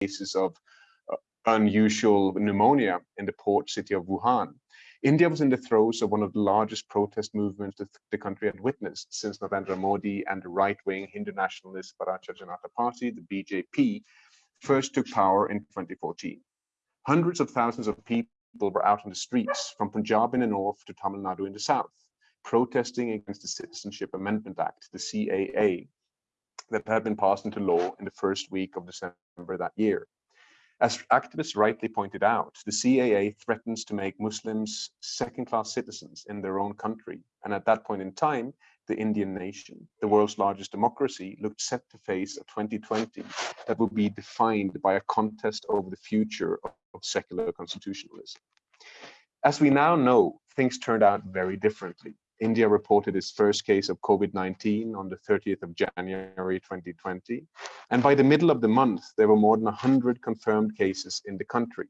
cases of uh, unusual pneumonia in the port city of Wuhan. India was in the throes of one of the largest protest movements that the country had witnessed since Narendra Modi and the right-wing Hindu nationalist Bharatiya Janata Party, the BJP, first took power in 2014. Hundreds of thousands of people were out on the streets from Punjab in the north to Tamil Nadu in the south, protesting against the Citizenship Amendment Act, the CAA, that had been passed into law in the first week of December that year. As activists rightly pointed out, the CAA threatens to make Muslims second-class citizens in their own country. And at that point in time, the Indian nation, the world's largest democracy, looked set to face a 2020 that would be defined by a contest over the future of secular constitutionalism. As we now know, things turned out very differently. India reported its first case of COVID-19 on the 30th of January 2020. And by the middle of the month, there were more than 100 confirmed cases in the country.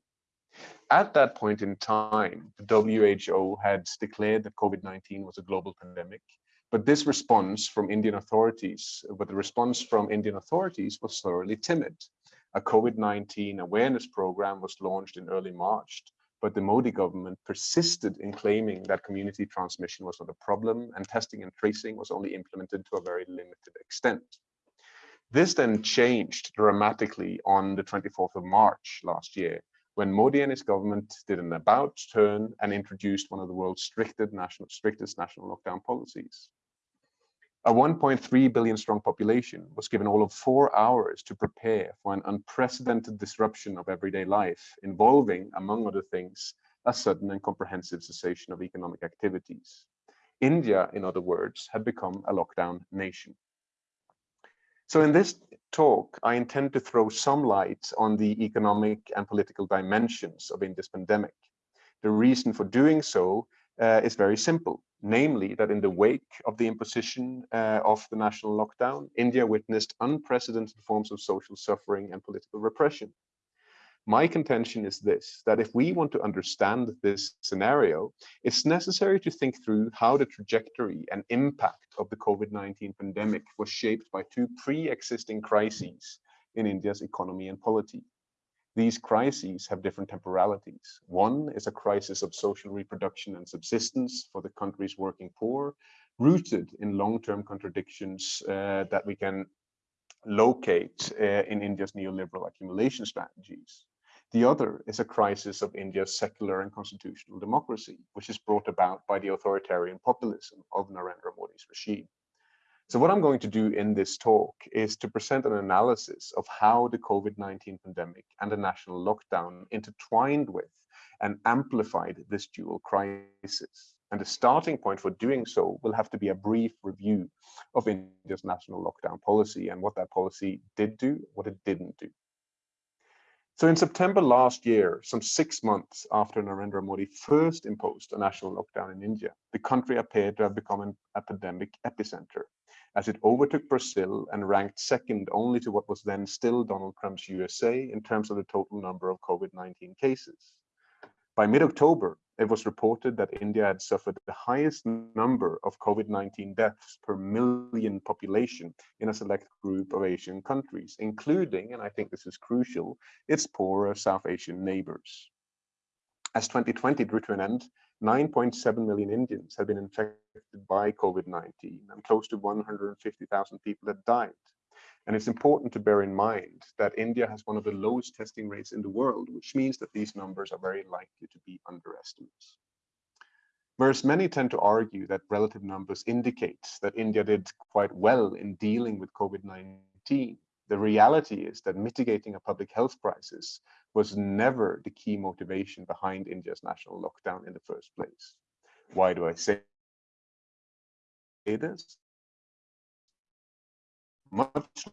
At that point in time, the WHO had declared that COVID-19 was a global pandemic. But this response from Indian authorities, but the response from Indian authorities was thoroughly timid. A COVID-19 awareness program was launched in early March but the Modi government persisted in claiming that community transmission was not a problem and testing and tracing was only implemented to a very limited extent. This then changed dramatically on the 24th of March last year, when Modi and his government did an about turn and introduced one of the world's strictest national, strictest national lockdown policies. A 1.3 billion strong population was given all of four hours to prepare for an unprecedented disruption of everyday life, involving, among other things, a sudden and comprehensive cessation of economic activities. India, in other words, had become a lockdown nation. So in this talk, I intend to throw some light on the economic and political dimensions of India's pandemic. The reason for doing so uh, is very simple namely that in the wake of the imposition uh, of the national lockdown, India witnessed unprecedented forms of social suffering and political repression. My contention is this, that if we want to understand this scenario, it's necessary to think through how the trajectory and impact of the COVID-19 pandemic was shaped by two pre-existing crises in India's economy and polity. These crises have different temporalities. One is a crisis of social reproduction and subsistence for the country's working poor, rooted in long-term contradictions uh, that we can locate uh, in India's neoliberal accumulation strategies. The other is a crisis of India's secular and constitutional democracy, which is brought about by the authoritarian populism of Narendra Modi's regime. So what I'm going to do in this talk is to present an analysis of how the COVID-19 pandemic and the national lockdown intertwined with and amplified this dual crisis. And the starting point for doing so will have to be a brief review of India's national lockdown policy and what that policy did do, what it didn't do. So in September last year, some six months after Narendra Modi first imposed a national lockdown in India, the country appeared to have become an epidemic epicenter as it overtook Brazil and ranked second only to what was then still Donald Trump's USA in terms of the total number of COVID-19 cases. By mid-October, it was reported that India had suffered the highest number of COVID-19 deaths per million population in a select group of Asian countries, including, and I think this is crucial, its poorer South Asian neighbors. As 2020 drew to an end, 9.7 million Indians had been infected by COVID-19 and close to 150,000 people had died. And it's important to bear in mind that India has one of the lowest testing rates in the world, which means that these numbers are very likely to be underestimates. Whereas many tend to argue that relative numbers indicate that India did quite well in dealing with COVID-19, the reality is that mitigating a public health crisis was never the key motivation behind India's national lockdown in the first place. Why do I say this? Much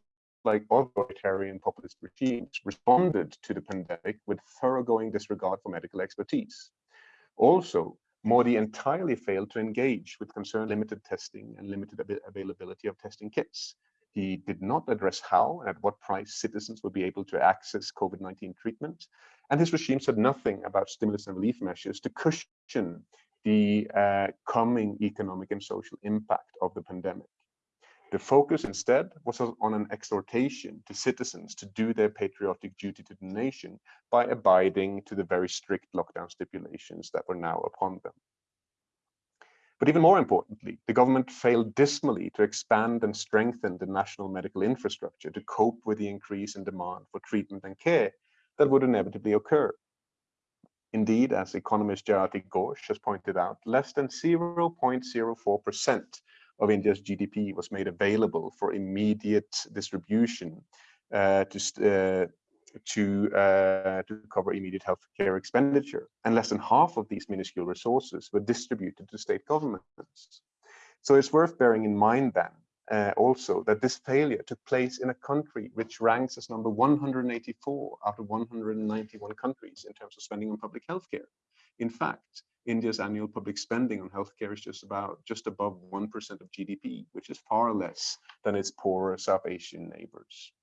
like authoritarian populist regimes responded to the pandemic with thoroughgoing disregard for medical expertise. Also, Modi entirely failed to engage with concern limited testing and limited availability of testing kits, he did not address how and at what price citizens would be able to access COVID-19 treatment. And his regime said nothing about stimulus and relief measures to cushion the uh, coming economic and social impact of the pandemic. The focus instead was on an exhortation to citizens to do their patriotic duty to the nation by abiding to the very strict lockdown stipulations that were now upon them. But even more importantly, the government failed dismally to expand and strengthen the national medical infrastructure to cope with the increase in demand for treatment and care that would inevitably occur. Indeed, as economist Jayati Ghosh has pointed out, less than 0.04% of India's GDP was made available for immediate distribution uh, to, uh, to, uh, to cover immediate healthcare expenditure. And less than half of these minuscule resources were distributed to state governments. So it's worth bearing in mind then uh, also that this failure took place in a country which ranks as number 184 out of 191 countries in terms of spending on public healthcare. In fact, India's annual public spending on healthcare is just about just above 1% of GDP, which is far less than its poorer South Asian neighbors.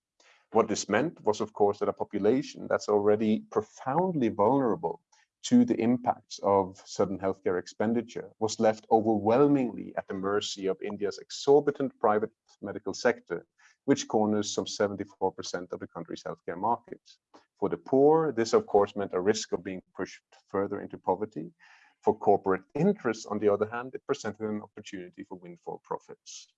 What this meant was, of course, that a population that's already profoundly vulnerable to the impacts of sudden healthcare expenditure was left overwhelmingly at the mercy of India's exorbitant private medical sector, which corners some 74% of the country's healthcare market. For the poor, this of course meant a risk of being pushed further into poverty, for corporate interests, on the other hand, it presented an opportunity for windfall profits.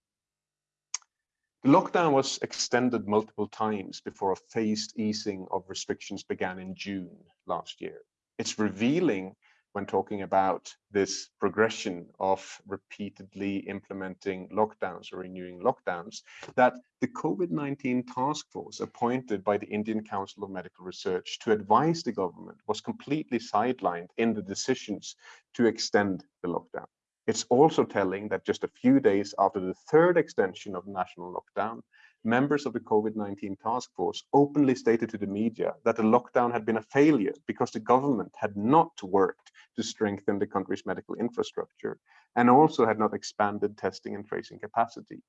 The lockdown was extended multiple times before a phased easing of restrictions began in June last year. It's revealing when talking about this progression of repeatedly implementing lockdowns or renewing lockdowns, that the COVID-19 task force appointed by the Indian Council of Medical Research to advise the government was completely sidelined in the decisions to extend the lockdown. It's also telling that just a few days after the third extension of national lockdown, members of the COVID-19 task force openly stated to the media that the lockdown had been a failure because the government had not worked to strengthen the country's medical infrastructure and also had not expanded testing and tracing capacity.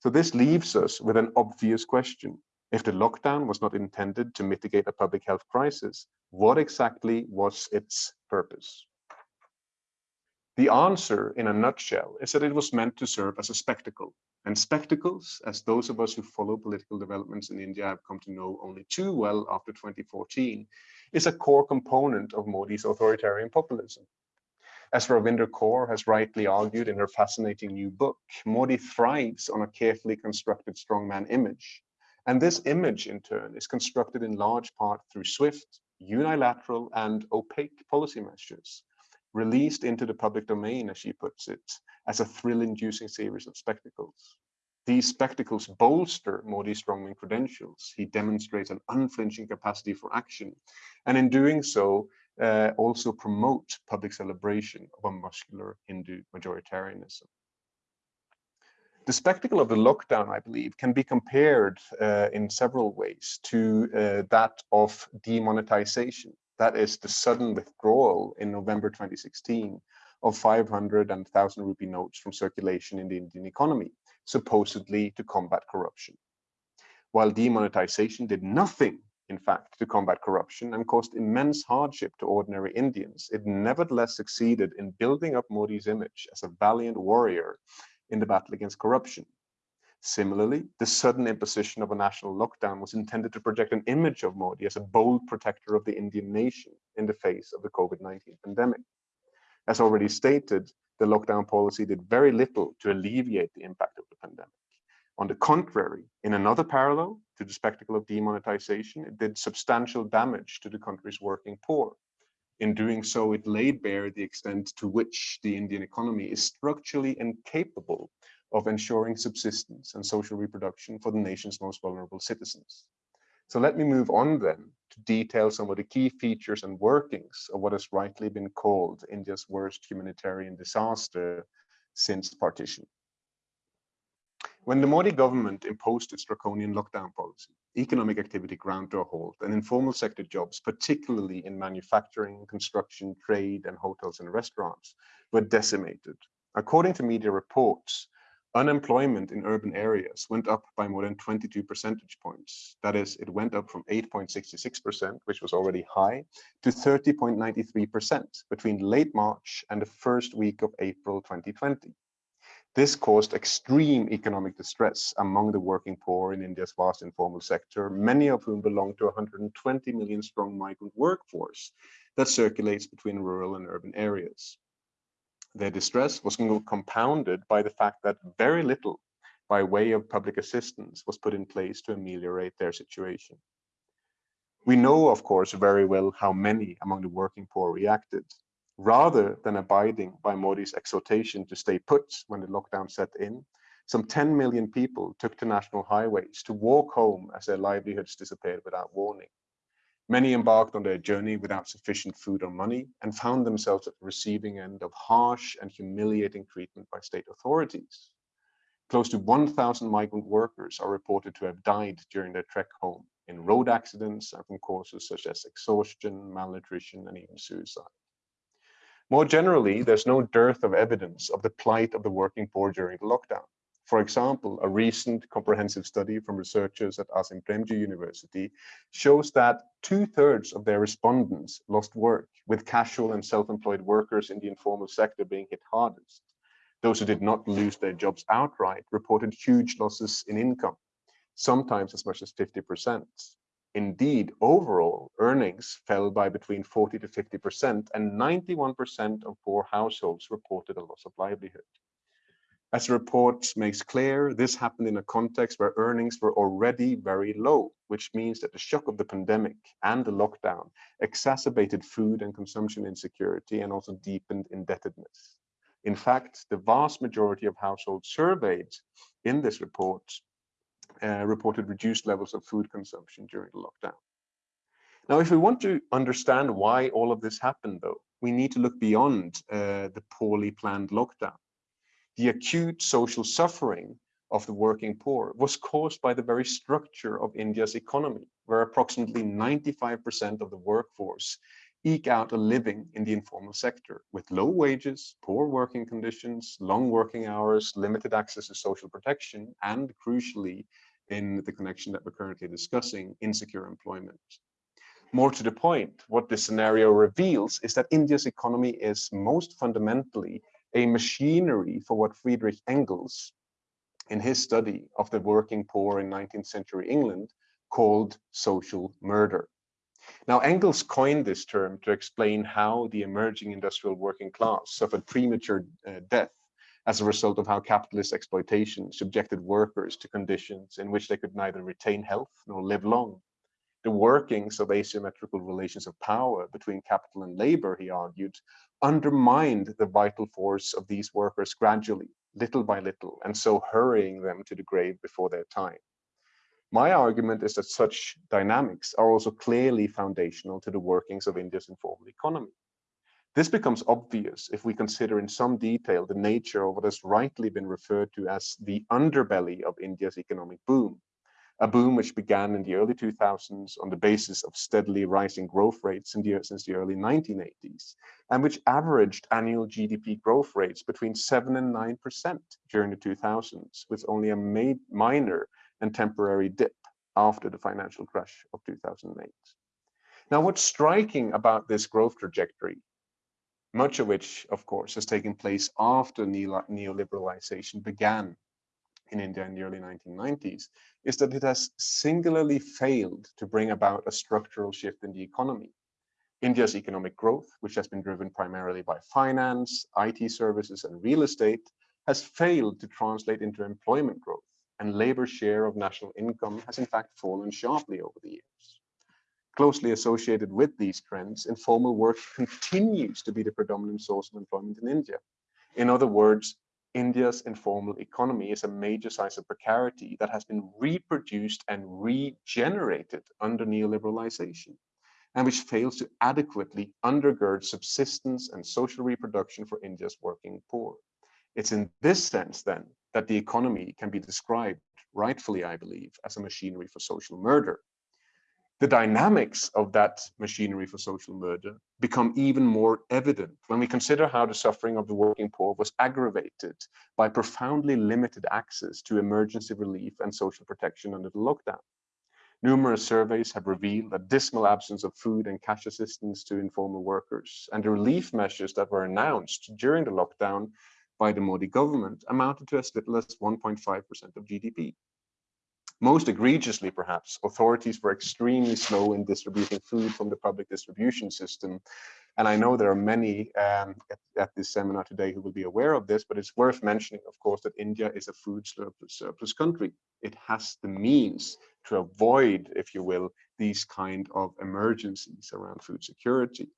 So this leaves us with an obvious question. If the lockdown was not intended to mitigate a public health crisis, what exactly was its purpose? The answer, in a nutshell, is that it was meant to serve as a spectacle. And spectacles, as those of us who follow political developments in India have come to know only too well after 2014, is a core component of Modi's authoritarian populism. As Ravinder Kaur has rightly argued in her fascinating new book, Modi thrives on a carefully constructed strongman image. And this image, in turn, is constructed in large part through swift, unilateral, and opaque policy measures released into the public domain, as she puts it, as a thrill-inducing series of spectacles. These spectacles bolster Modi's strongman credentials. He demonstrates an unflinching capacity for action, and in doing so, uh, also promote public celebration of a muscular Hindu majoritarianism. The spectacle of the lockdown, I believe, can be compared uh, in several ways to uh, that of demonetization. That is the sudden withdrawal in November 2016 of 500 and 1000 rupee notes from circulation in the Indian economy, supposedly to combat corruption. While demonetization did nothing, in fact, to combat corruption and caused immense hardship to ordinary Indians, it nevertheless succeeded in building up Modi's image as a valiant warrior in the battle against corruption Similarly, the sudden imposition of a national lockdown was intended to project an image of Modi as a bold protector of the Indian nation in the face of the COVID-19 pandemic. As already stated, the lockdown policy did very little to alleviate the impact of the pandemic. On the contrary, in another parallel to the spectacle of demonetization, it did substantial damage to the country's working poor. In doing so, it laid bare the extent to which the Indian economy is structurally incapable of ensuring subsistence and social reproduction for the nation's most vulnerable citizens. So let me move on then to detail some of the key features and workings of what has rightly been called India's worst humanitarian disaster since partition. When the Modi government imposed its draconian lockdown policy, economic activity ground to a halt and informal sector jobs, particularly in manufacturing, construction, trade, and hotels and restaurants, were decimated. According to media reports, Unemployment in urban areas went up by more than 22 percentage points. That is, it went up from 8.66%, which was already high, to 30.93% between late March and the first week of April 2020. This caused extreme economic distress among the working poor in India's vast informal sector, many of whom belong to a 120 million strong migrant workforce that circulates between rural and urban areas. Their distress was compounded by the fact that very little by way of public assistance was put in place to ameliorate their situation. We know, of course, very well how many among the working poor reacted. Rather than abiding by Modi's exhortation to stay put when the lockdown set in, some 10 million people took to national highways to walk home as their livelihoods disappeared without warning. Many embarked on their journey without sufficient food or money and found themselves at the receiving end of harsh and humiliating treatment by state authorities. Close to 1,000 migrant workers are reported to have died during their trek home in road accidents and from causes such as exhaustion, malnutrition, and even suicide. More generally, there's no dearth of evidence of the plight of the working poor during the lockdown. For example, a recent comprehensive study from researchers at Azim Premji University shows that two-thirds of their respondents lost work, with casual and self-employed workers in the informal sector being hit hardest. Those who did not lose their jobs outright reported huge losses in income, sometimes as much as 50%. Indeed, overall, earnings fell by between 40 to 50%, and 91% of poor households reported a loss of livelihood. As the report makes clear, this happened in a context where earnings were already very low, which means that the shock of the pandemic and the lockdown exacerbated food and consumption insecurity and also deepened indebtedness. In fact, the vast majority of households surveyed in this report uh, reported reduced levels of food consumption during the lockdown. Now, if we want to understand why all of this happened, though, we need to look beyond uh, the poorly planned lockdown the acute social suffering of the working poor was caused by the very structure of India's economy, where approximately 95% of the workforce eke out a living in the informal sector with low wages, poor working conditions, long working hours, limited access to social protection, and crucially, in the connection that we're currently discussing, insecure employment. More to the point, what this scenario reveals is that India's economy is most fundamentally a machinery for what Friedrich Engels, in his study of the working poor in 19th century England, called social murder. Now, Engels coined this term to explain how the emerging industrial working class suffered premature uh, death as a result of how capitalist exploitation subjected workers to conditions in which they could neither retain health nor live long. The workings of asymmetrical relations of power between capital and labor, he argued, undermined the vital force of these workers gradually, little by little, and so hurrying them to the grave before their time. My argument is that such dynamics are also clearly foundational to the workings of India's informal economy. This becomes obvious if we consider in some detail the nature of what has rightly been referred to as the underbelly of India's economic boom, a boom which began in the early 2000s on the basis of steadily rising growth rates the, since the early 1980s, and which averaged annual GDP growth rates between 7 and 9% during the 2000s, with only a minor and temporary dip after the financial crash of 2008. Now, what's striking about this growth trajectory, much of which, of course, has taken place after neoliberalization began in India in the early 1990s is that it has singularly failed to bring about a structural shift in the economy. India's economic growth, which has been driven primarily by finance, IT services, and real estate, has failed to translate into employment growth, and labor share of national income has in fact fallen sharply over the years. Closely associated with these trends, informal work continues to be the predominant source of employment in India. In other words, India's informal economy is a major size of precarity that has been reproduced and regenerated under neoliberalization and which fails to adequately undergird subsistence and social reproduction for India's working poor. It's in this sense then that the economy can be described, rightfully I believe, as a machinery for social murder the dynamics of that machinery for social murder become even more evident when we consider how the suffering of the working poor was aggravated by profoundly limited access to emergency relief and social protection under the lockdown. Numerous surveys have revealed a dismal absence of food and cash assistance to informal workers, and the relief measures that were announced during the lockdown by the Modi government amounted to as little as 1.5% of GDP. Most egregiously, perhaps, authorities were extremely slow in distributing food from the public distribution system. And I know there are many um, at, at, this seminar today who will be aware of this, but it's worth mentioning, of course, that India is a food surplus, surplus country. It has the means to avoid, if you will, these kind of emergencies around food security.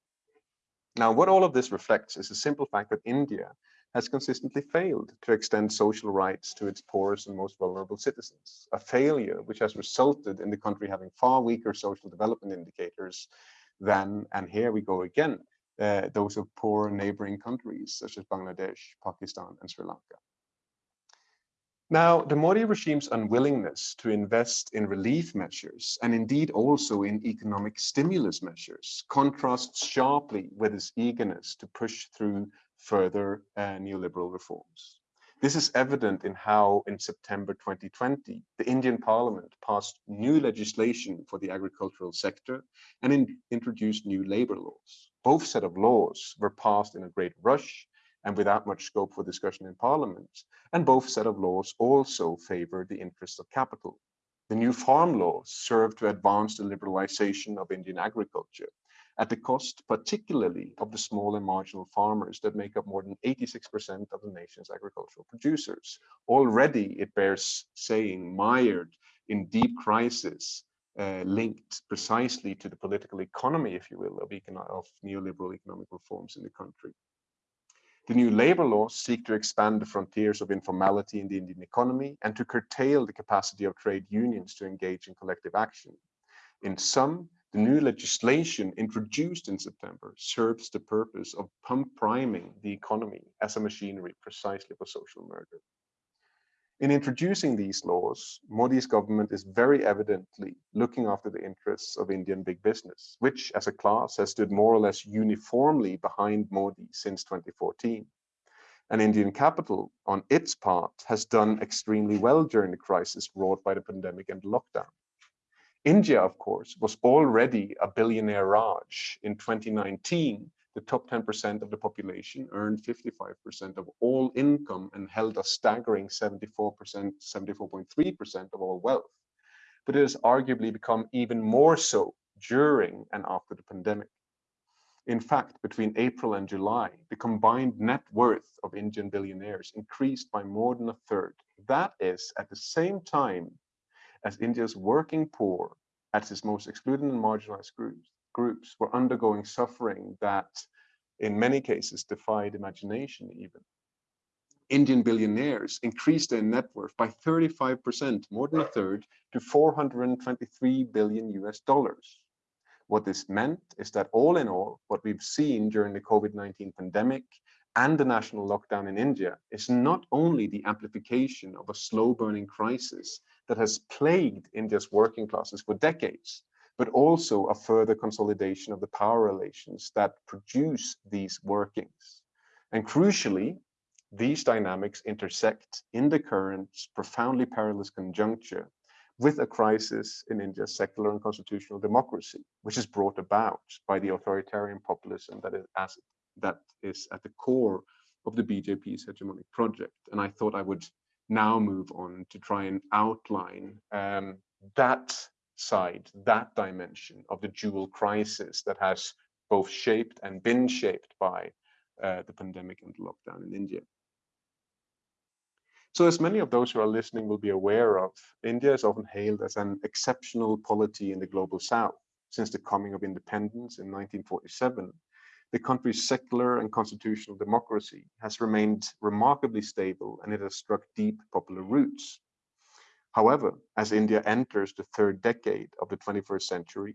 Now, what all of this reflects is a simple fact that India has consistently failed to extend social rights to its poorest and most vulnerable citizens, a failure which has resulted in the country having far weaker social development indicators than, and here we go again, uh, those of poor neighboring countries such as Bangladesh, Pakistan, and Sri Lanka. Now, the Modi regime's unwillingness to invest in relief measures and indeed also in economic stimulus measures contrasts sharply with its eagerness to push through further uh, neoliberal reforms. This is evident in how in September 2020, the Indian parliament passed new legislation for the agricultural sector and in, introduced new labor laws. Both set of laws were passed in a great rush and without much scope for discussion in parliament. And both set of laws also favor the interests of capital. The new farm laws serve to advance the liberalization of Indian agriculture at the cost particularly of the small and marginal farmers that make up more than 86% of the nation's agricultural producers. Already, it bears saying, mired in deep crisis uh, linked precisely to the political economy, if you will, of, of neoliberal economic reforms in the country. The new labor laws seek to expand the frontiers of informality in the Indian economy and to curtail the capacity of trade unions to engage in collective action. In sum, the new legislation introduced in September serves the purpose of pump priming the economy as a machinery precisely for social murder. In introducing these laws, Modi's government is very evidently looking after the interests of Indian big business, which as a class has stood more or less uniformly behind Modi since 2014. And Indian capital, on its part, has done extremely well during the crisis wrought by the pandemic and lockdown. India, of course, was already a billionaire Raj. In 2019, the top 10% of the population earned 55% of all income and held a staggering 74%, 74.3% of all wealth. But it has arguably become even more so during and after the pandemic. In fact, between April and July, the combined net worth of Indian billionaires increased by more than a third. That is at the same time as India's working poor, at its most excluded and marginalized groups, groups were undergoing suffering that in many cases defied imagination even. Indian billionaires increased their net worth by 35%, more than a third, to 423 billion US dollars. What this meant is that all in all, what we've seen during the COVID-19 pandemic and the national lockdown in India is not only the amplification of a slow burning crisis that has plagued India's working classes for decades, but also a further consolidation of the power relations that produce these workings. And crucially, these dynamics intersect in the current profoundly perilous conjuncture with a crisis in India's secular and constitutional democracy, which is brought about by the authoritarian populism that is, as, that is at the core of the BJP's hegemonic project. And I thought I would now move on to try and outline um, that side, that dimension of the dual crisis that has both shaped and been shaped by uh, the pandemic and lockdown in India. So as many of those who are listening will be aware of, India is often hailed as an exceptional polity in the global south. Since the coming of independence in 1947, the country's secular and constitutional democracy has remained remarkably stable and it has struck deep popular roots. However, as India enters the third decade of the 21st century,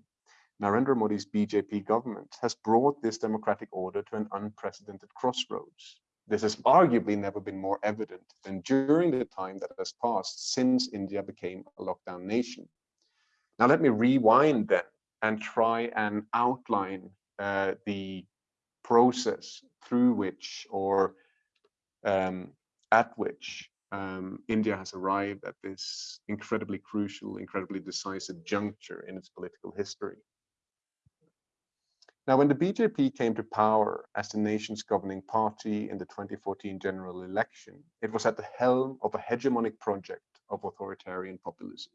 Narendra Modi's BJP government has brought this democratic order to an unprecedented crossroads. This has arguably never been more evident than during the time that has passed since India became a lockdown nation. Now let me rewind then and try and outline uh, the process through which or um, at which um, India has arrived at this incredibly crucial, incredibly decisive juncture in its political history. Now, when the BJP came to power as the nation's governing party in the 2014 general election, it was at the helm of a hegemonic project of authoritarian populism.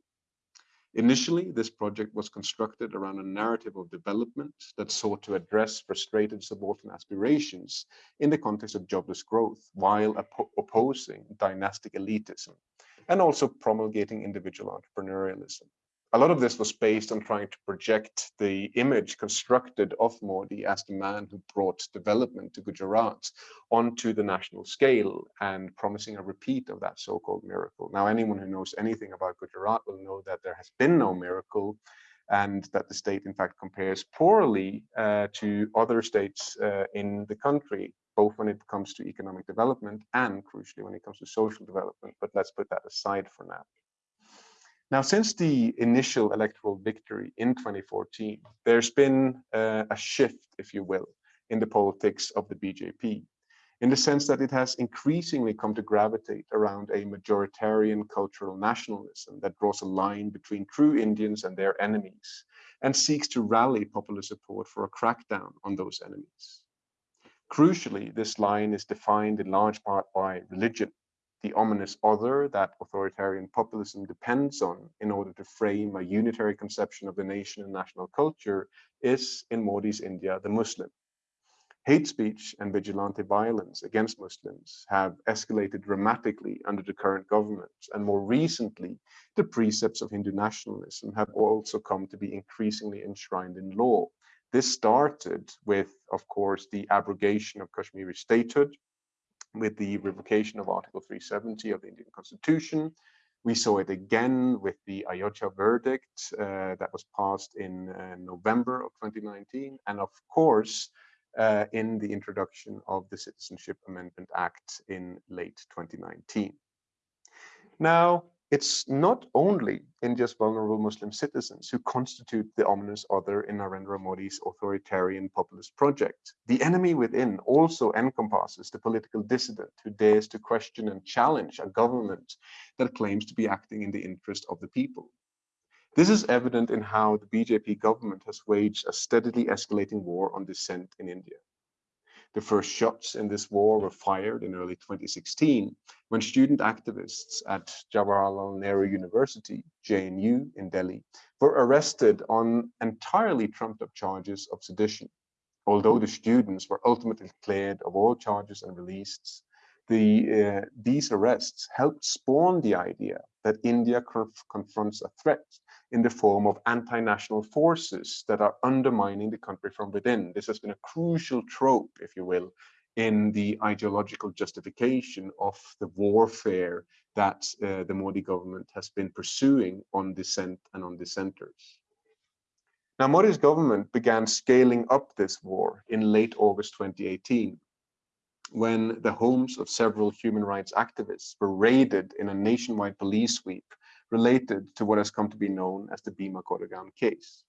Initially, this project was constructed around a narrative of development that sought to address frustrated subaltern aspirations in the context of jobless growth, while opposing dynastic elitism and also promulgating individual entrepreneurialism a lot of this was based on trying to project the image constructed of Modi as the man who brought development to Gujarat onto the national scale and promising a repeat of that so-called miracle. Now, anyone who knows anything about Gujarat will know that there has been no miracle and that the state, in fact, compares poorly uh, to other states uh, in the country, both when it comes to economic development and, crucially, when it comes to social development. But let's put that aside for now. Now, since the initial electoral victory in 2014, there's been uh, a shift, if you will, in the politics of the BJP, in the sense that it has increasingly come to gravitate around a majoritarian cultural nationalism that draws a line between true Indians and their enemies, and seeks to rally popular support for a crackdown on those enemies. Crucially, this line is defined in large part by religion, the ominous other that authoritarian populism depends on in order to frame a unitary conception of the nation and national culture is, in Modi's India, the Muslim. Hate speech and vigilante violence against Muslims have escalated dramatically under the current government, and more recently, the precepts of Hindu nationalism have also come to be increasingly enshrined in law. This started with, of course, the abrogation of Kashmiri statehood, with the revocation of Article 370 of the Indian Constitution. We saw it again with the Ayodhya verdict uh, that was passed in uh, November of 2019. And of course, uh, in the introduction of the Citizenship Amendment Act in late 2019. Now, it's not only India's vulnerable Muslim citizens who constitute the ominous other in Narendra Modi's authoritarian populist project. The enemy within also encompasses the political dissident who dares to question and challenge a government that claims to be acting in the interest of the people. This is evident in how the BJP government has waged a steadily escalating war on dissent in India. The first shots in this war were fired in early 2016 when student activists at Jawaharlal Nehru University, JNU in Delhi, were arrested on entirely trumped up charges of sedition. Although the students were ultimately cleared of all charges and released, the, uh, these arrests helped spawn the idea that India conf confronts a threat in the form of anti-national forces that are undermining the country from within. This has been a crucial trope, if you will, in the ideological justification of the warfare that uh, the Modi government has been pursuing on dissent and on dissenters. Now, Modi's government began scaling up this war in late August 2018, when the homes of several human rights activists were raided in a nationwide police sweep related to what has come to be known as the Bhima Koregaon case.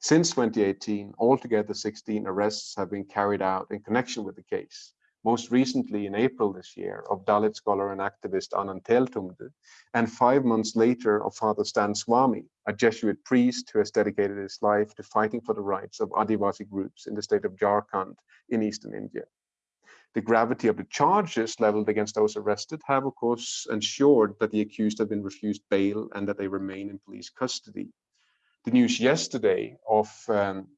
Since 2018, altogether 16 arrests have been carried out in connection with the case, most recently in April this year of Dalit scholar and activist Anand Teltumbde, and five months later of Father Stan Swamy, a Jesuit priest who has dedicated his life to fighting for the rights of Adivasi groups in the state of Jharkhand in eastern India the gravity of the charges leveled against those arrested have, of course, ensured that the accused have been refused bail and that they remain in police custody. The news yesterday of um,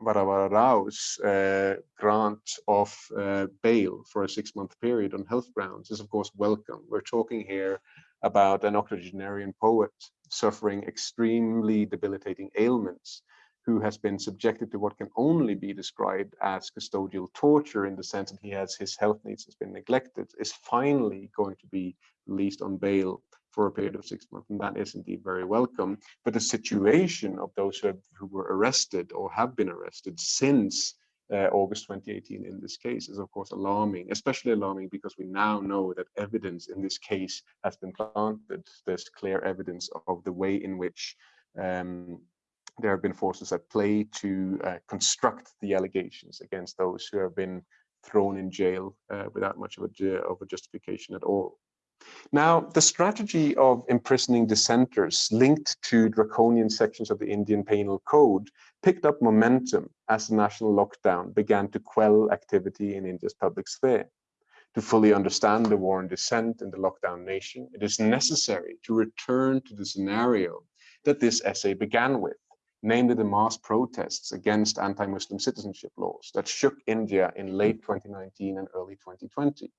Rao's uh, grant of uh, bail for a six-month period on health grounds is, of course, welcome. We're talking here about an octogenarian poet suffering extremely debilitating ailments who has been subjected to what can only be described as custodial torture in the sense that he has his health needs has been neglected, is finally going to be released on bail for a period of six months. And that is indeed very welcome. But the situation of those who, have, who were arrested or have been arrested since uh, August 2018 in this case is of course alarming, especially alarming because we now know that evidence in this case has been planted. There's clear evidence of the way in which um, there have been forces at play to uh, construct the allegations against those who have been thrown in jail uh, without much of a, of a justification at all. Now, the strategy of imprisoning dissenters linked to draconian sections of the Indian Penal Code picked up momentum as the national lockdown began to quell activity in India's public sphere. To fully understand the war on dissent in the lockdown nation, it is necessary to return to the scenario that this essay began with, namely the mass protests against anti-Muslim citizenship laws that shook India in late 2019 and early 2020.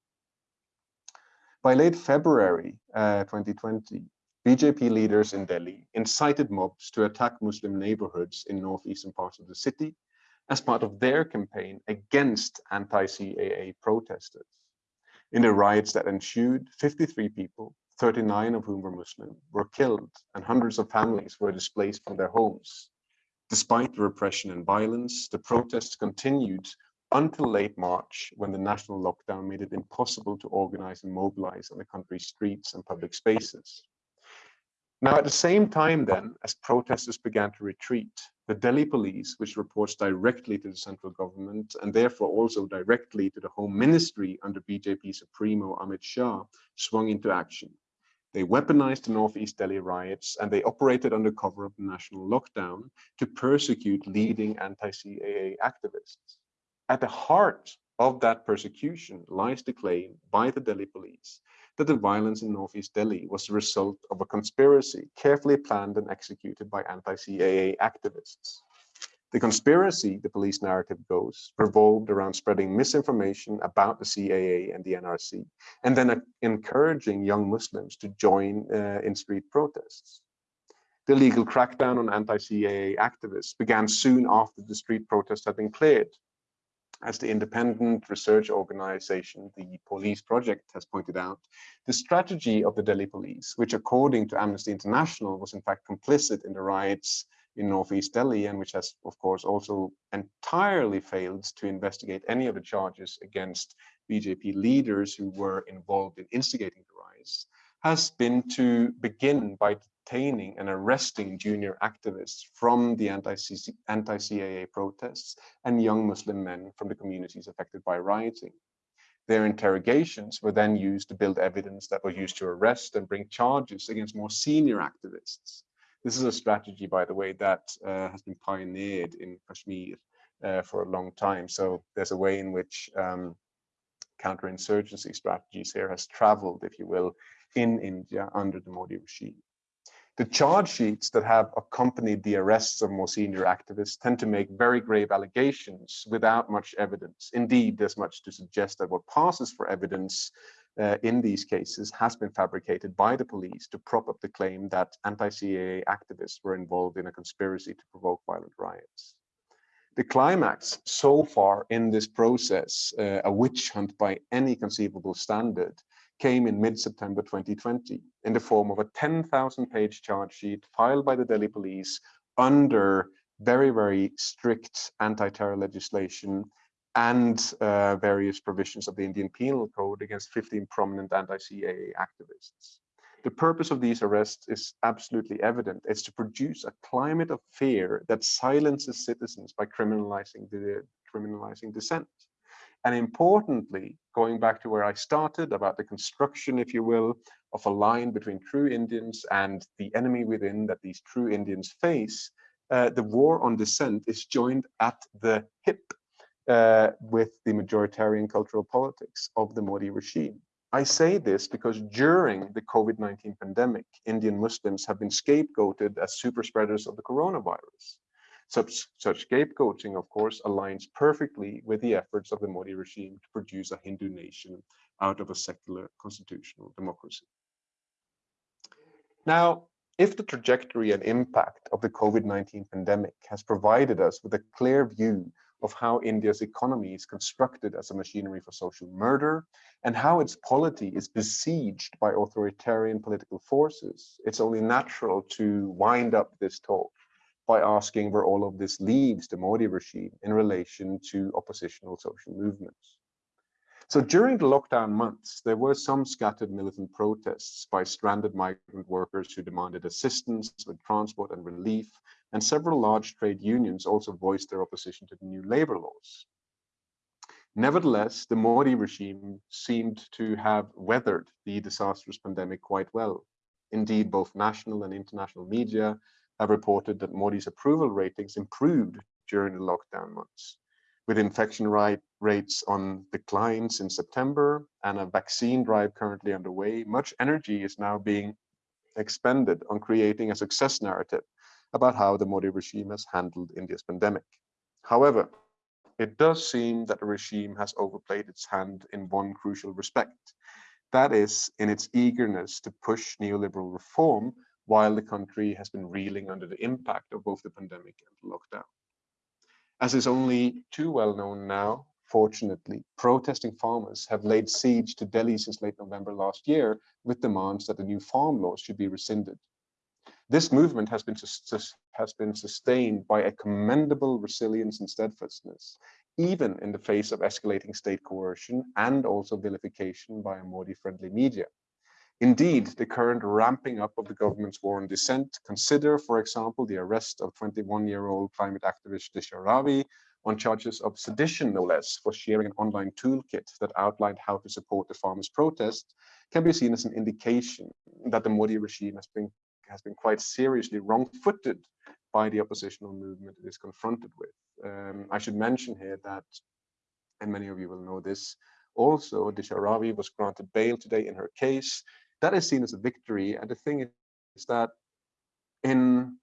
By late February uh, 2020, BJP leaders in Delhi incited mobs to attack Muslim neighborhoods in northeastern parts of the city as part of their campaign against anti-CAA protesters. In the riots that ensued, 53 people, 39 of whom were Muslim, were killed and hundreds of families were displaced from their homes. Despite the repression and violence, the protests continued until late March, when the national lockdown made it impossible to organize and mobilize on the country's streets and public spaces. Now, at the same time then, as protesters began to retreat, the Delhi police, which reports directly to the central government and therefore also directly to the Home Ministry under BJP Supremo Amit Shah, swung into action. They weaponized the Northeast Delhi riots and they operated under cover of the national lockdown to persecute leading anti-CAA activists. At the heart of that persecution lies the claim by the Delhi police that the violence in Northeast Delhi was the result of a conspiracy carefully planned and executed by anti-CAA activists. The conspiracy, the police narrative goes, revolved around spreading misinformation about the CAA and the NRC, and then uh, encouraging young Muslims to join uh, in street protests. The legal crackdown on anti-CAA activists began soon after the street protests had been cleared, as the independent research organization, the Polis Project, has pointed out, the strategy of the Delhi police, which according to Amnesty International was in fact complicit in the riots in Northeast Delhi and which has, of course, also entirely failed to investigate any of the charges against BJP leaders who were involved in instigating the riots, has been to begin by detaining and arresting junior activists from the anti-CAA protests and young Muslim men from the communities affected by rioting. Their interrogations were then used to build evidence that was used to arrest and bring charges against more senior activists. This is a strategy, by the way, that uh, has been pioneered in Kashmir uh, for a long time. So there's a way in which um, counterinsurgency strategies here has traveled, if you will, in India under the Modi regime. The charge sheets that have accompanied the arrests of more senior activists tend to make very grave allegations without much evidence. Indeed, there's much to suggest that what passes for evidence uh, in these cases has been fabricated by the police to prop up the claim that anti-CAA activists were involved in a conspiracy to provoke violent riots. The climax so far in this process, uh, a witch hunt by any conceivable standard, came in mid-September 2020 in the form of a 10,000 page charge sheet filed by the Delhi police under very, very strict anti-terror legislation and uh, various provisions of the Indian Penal Code against 15 prominent anti-CAA activists. The purpose of these arrests is absolutely evident. It's to produce a climate of fear that silences citizens by criminalizing the criminalizing dissent. And importantly, going back to where I started about the construction, if you will, of a line between true Indians and the enemy within that these true Indians face, uh, the war on dissent is joined at the hip uh, with the majoritarian cultural politics of the Modi regime. I say this because during the COVID-19 pandemic, Indian Muslims have been scapegoated as super spreaders of the coronavirus. Such, such scapegoating, of course, aligns perfectly with the efforts of the Modi regime to produce a Hindu nation out of a secular constitutional democracy. Now, if the trajectory and impact of the COVID-19 pandemic has provided us with a clear view of how India's economy is constructed as a machinery for social murder and how its polity is besieged by authoritarian political forces, it's only natural to wind up this talk by asking where all of this leaves the Modi regime in relation to oppositional social movements. So during the lockdown months, there were some scattered militant protests by stranded migrant workers who demanded assistance with transport and relief, and several large trade unions also voiced their opposition to the new labor laws. Nevertheless, the Modi regime seemed to have weathered the disastrous pandemic quite well. Indeed, both national and international media have reported that Modi's approval ratings improved during the lockdown months. With infection rate, rates on decline since September and a vaccine drive currently underway, much energy is now being expended on creating a success narrative about how the Modi regime has handled India's pandemic. However, it does seem that the regime has overplayed its hand in one crucial respect. That is in its eagerness to push neoliberal reform while the country has been reeling under the impact of both the pandemic and lockdown. As is only too well known now, fortunately, protesting farmers have laid siege to Delhi since late November last year with demands that the new farm laws should be rescinded. This movement has been, has been sustained by a commendable resilience and steadfastness, even in the face of escalating state coercion and also vilification by a Modi-friendly media. Indeed, the current ramping up of the government's war on dissent, consider, for example, the arrest of 21-year-old climate activist Disha Ravi on charges of sedition, no less, for sharing an online toolkit that outlined how to support the farmers' protest, can be seen as an indication that the Modi regime has been has been quite seriously wrong-footed by the oppositional movement it is confronted with. Um, I should mention here that, and many of you will know this, also Disha Ravi was granted bail today in her case. That is seen as a victory. And the thing is that in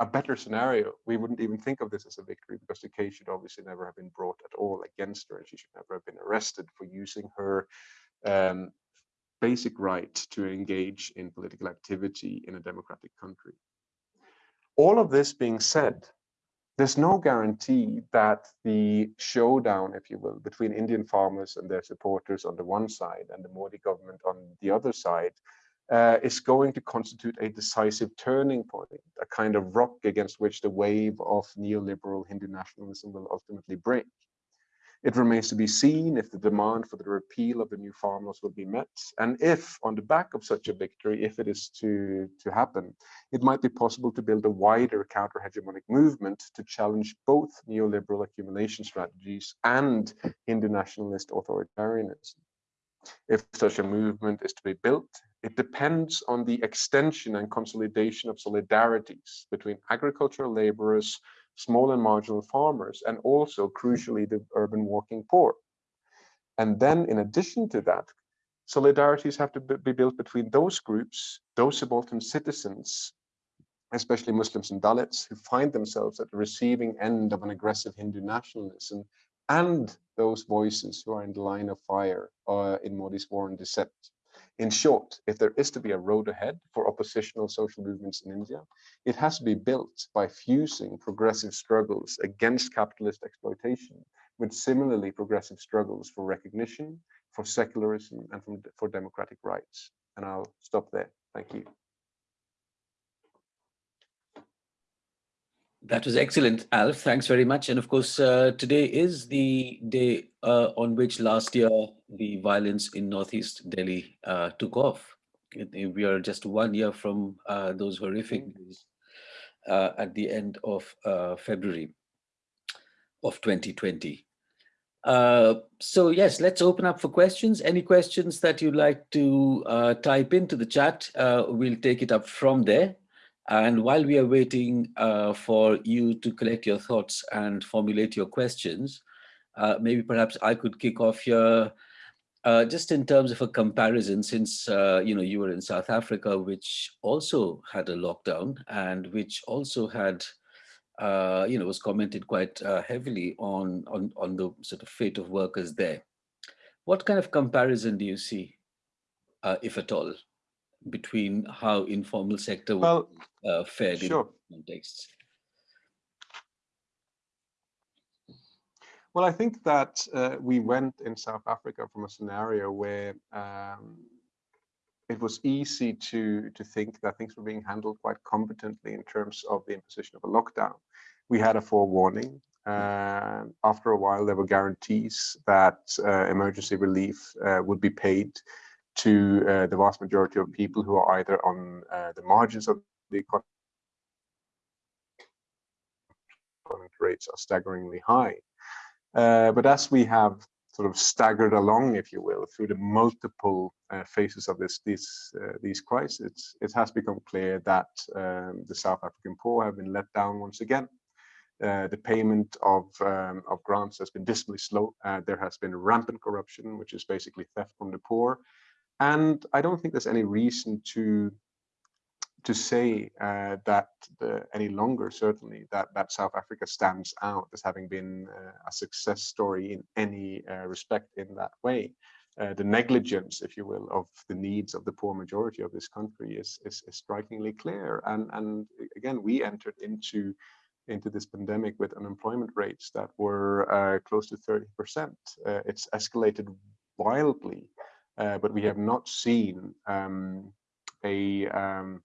a better scenario, we wouldn't even think of this as a victory because the case should obviously never have been brought at all against her and she should never have been arrested for using her um, basic right to engage in political activity in a democratic country. All of this being said, there's no guarantee that the showdown, if you will, between Indian farmers and their supporters on the one side and the Modi government on the other side uh, is going to constitute a decisive turning point, a kind of rock against which the wave of neoliberal Hindu nationalism will ultimately break. It remains to be seen if the demand for the repeal of the new farm laws will be met, and if, on the back of such a victory, if it is to, to happen, it might be possible to build a wider counter-hegemonic movement to challenge both neoliberal accumulation strategies and Hindu nationalist authoritarianism. If such a movement is to be built, it depends on the extension and consolidation of solidarities between agricultural laborers, small and marginal farmers, and also crucially the urban working poor. And then in addition to that, solidarities have to be built between those groups, those subaltern citizens, especially Muslims and Dalits, who find themselves at the receiving end of an aggressive Hindu nationalism, and those voices who are in the line of fire uh, in Modi's war on dissent. In short, if there is to be a road ahead for oppositional social movements in India, it has to be built by fusing progressive struggles against capitalist exploitation with similarly progressive struggles for recognition, for secularism, and for democratic rights. And I'll stop there. Thank you. That was excellent, Alf. Thanks very much. And of course, uh, today is the day uh, on which last year the violence in Northeast Delhi uh, took off. We are just one year from uh, those horrific mm. days uh, at the end of uh, February of 2020. so yes, let's open up for questions. Any questions that you'd like to type into the chat, we'll take it up from there. And while we are waiting uh, for you to collect your thoughts and formulate your questions, uh, maybe perhaps I could kick off here uh, just in terms of a comparison, since uh, you know you were in South Africa, which also had a lockdown and which also had uh, you know was commented quite uh, heavily on on on the sort of fate of workers there. What kind of comparison do you see, if at all? Between how informal sector well, uh, fared sure. in contexts? Well, I think that uh, we went in South Africa from a scenario where um, it was easy to to think that things were being handled quite competently in terms of the imposition of a lockdown. We had a forewarning. Uh, after a while, there were guarantees that uh, emergency relief uh, would be paid to uh, the vast majority of people who are either on uh, the margins of the economy rates are staggeringly high. Uh, but as we have sort of staggered along, if you will, through the multiple uh, phases of this these uh, these crises, it has become clear that um, the South African poor have been let down once again. Uh, the payment of um, of grants has been dismally slow. Uh, there has been rampant corruption, which is basically theft from the poor, and I don't think there's any reason to to say uh, that the, any longer, certainly, that, that South Africa stands out as having been uh, a success story in any uh, respect in that way. Uh, the negligence, if you will, of the needs of the poor majority of this country is, is, is strikingly clear. And, and again, we entered into into this pandemic with unemployment rates that were uh, close to 30%. Uh, it's escalated wildly, but we have not seen um, a um,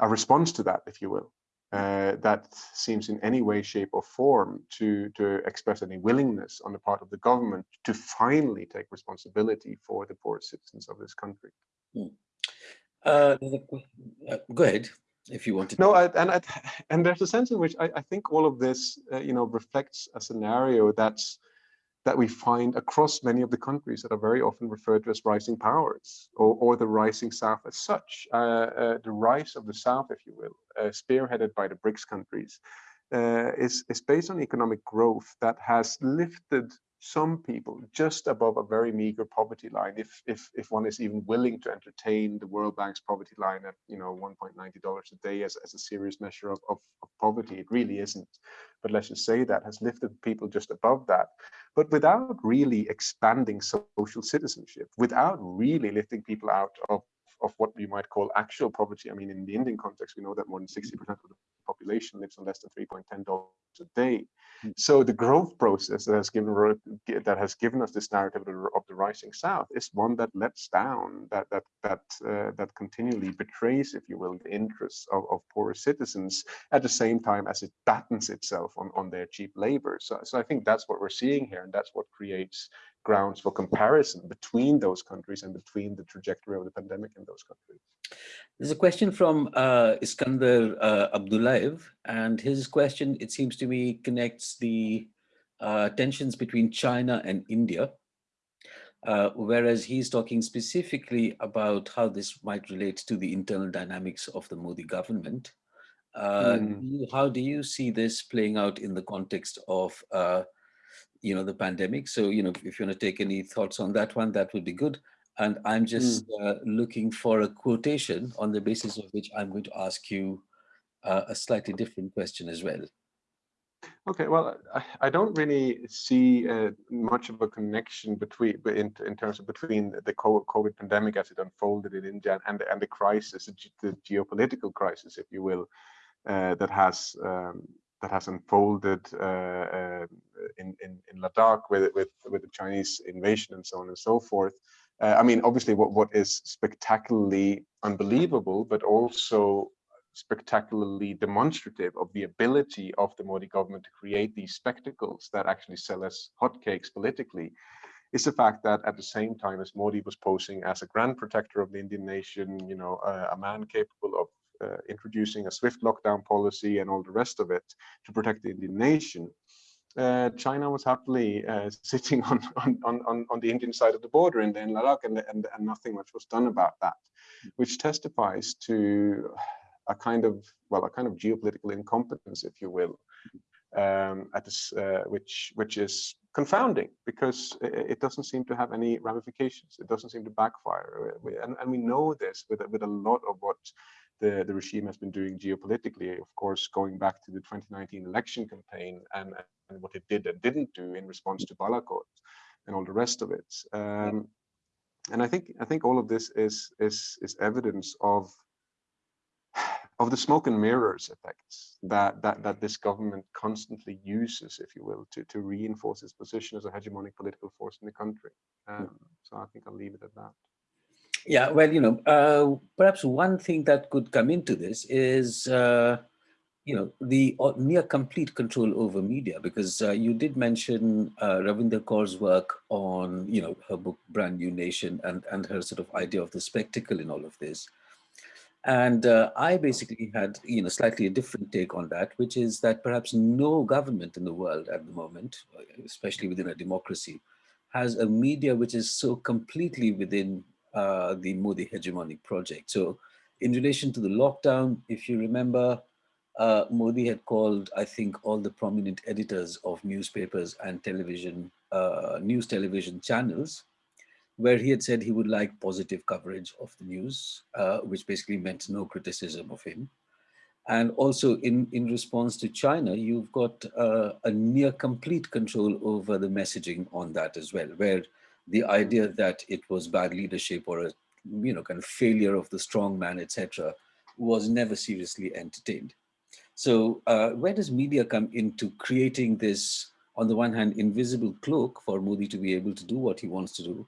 a response to that, if you will, uh, that seems in any way, shape or form to, to express any willingness on the part of the government to finally take responsibility for the poor citizens of this country. Hmm. Uh, uh, go ahead if you want to. No, I, and I, and there's a sense in which I, I think all of this, uh, you know, reflects a scenario that's that we find across many of the countries that are very often referred to as rising powers or, or the rising South as such. Uh, uh, the rise of the South, if you will, uh, spearheaded by the BRICS countries, uh, is, is based on economic growth that has lifted some people just above a very meager poverty line if if if one is even willing to entertain the world bank's poverty line at you know 1.90 dollars a day as, as a serious measure of, of, of, poverty it really isn't. But let's just say that has lifted people just above that. But without really expanding social citizenship without really lifting people out of of what we might call actual poverty. I mean, in the Indian context, we know that more than 60% of the population lives on less than $3.10 a day. Mm. So the growth process that has given that has given us this narrative of the rising South is one that lets down, that that that uh, that continually betrays, if you will, the interests of, of poorer citizens at the same time as it battens itself on on their cheap labor. So so I think that's what we're seeing here, and that's what creates grounds for comparison between those countries and between the trajectory of the pandemic in those countries. There's a question from uh, Iskandar uh, Abdullayev, and his question, it seems to me, connects the uh, tensions between China and India, uh, whereas he's talking specifically about how this might relate to the internal dynamics of the Modi government. Mm. how do you see this playing out in the context of uh, you know, the pandemic. So, you know, if you want to take any thoughts on that one, that would be good. And I'm just mm. uh, looking for a quotation on the basis of which I'm going to ask you uh, a slightly different question as well. Okay, well, I, I don't really see uh, much of a connection between, in, in terms of between the COVID pandemic as it unfolded in India and and the crisis, the geopolitical crisis, if you will, uh, that has um, that has unfolded uh, uh, in, in, in Ladakh with, with, with the Chinese invasion and so on and so forth. Uh, I mean, obviously, what, what is spectacularly unbelievable, but also spectacularly demonstrative of the ability of the Modi government to create these spectacles that actually sell as hotcakes politically, is the fact that at the same time as Modi was posing as a grand protector of the Indian nation, you know, a man capable of introducing a swift lockdown policy and all the rest of it to protect the Indian nation. Uh, China was happily uh, sitting on, on, on, on the Indian side of the border in, in Ladakh and, and, and nothing much was done about that, which testifies to a kind of, well, a kind of geopolitical incompetence, if you will, um, at this, uh, which which is confounding because it, it, doesn't seem to have any ramifications. It doesn't seem to backfire, and, and we know this with with a lot of what the, the regime has been doing geopolitically, of course, going back to the 2019 election campaign and, and what it did and didn't do in response to Balakot and all the rest of it. Um, and I think I think all of this is is is evidence of of the smoke and mirrors effects that that that this government constantly uses, if you will, to to reinforce its position as a hegemonic political force in the country. Um, so I think I'll leave it at that. Yeah, well, you know, uh, perhaps one thing that could come into this is, uh, you know, the uh, near complete control over media, because uh, you did mention uh, Ravinder Kaur's work on, you know, her book Brand New Nation and, and her sort of idea of the spectacle in all of this. And uh, I basically had, you know, slightly a different take on that, which is that perhaps no government in the world at the moment, especially within a democracy, has a media which is so completely within uh, the Modi hegemonic project. So in relation to the lockdown, if you remember, uh, Modi had called, I think, all the prominent editors of newspapers and television, uh, news television channels, where he had said he would like positive coverage of the news, uh, which basically meant no criticism of him. And also in, in response to China, you've got uh, a near complete control over the messaging on that as well, where the idea that it was bad leadership or a you know kind of failure of the strong man, etc., was never seriously entertained. So uh, where does media come into creating this, on the one hand, invisible cloak for Modi to be able to do what he wants to do,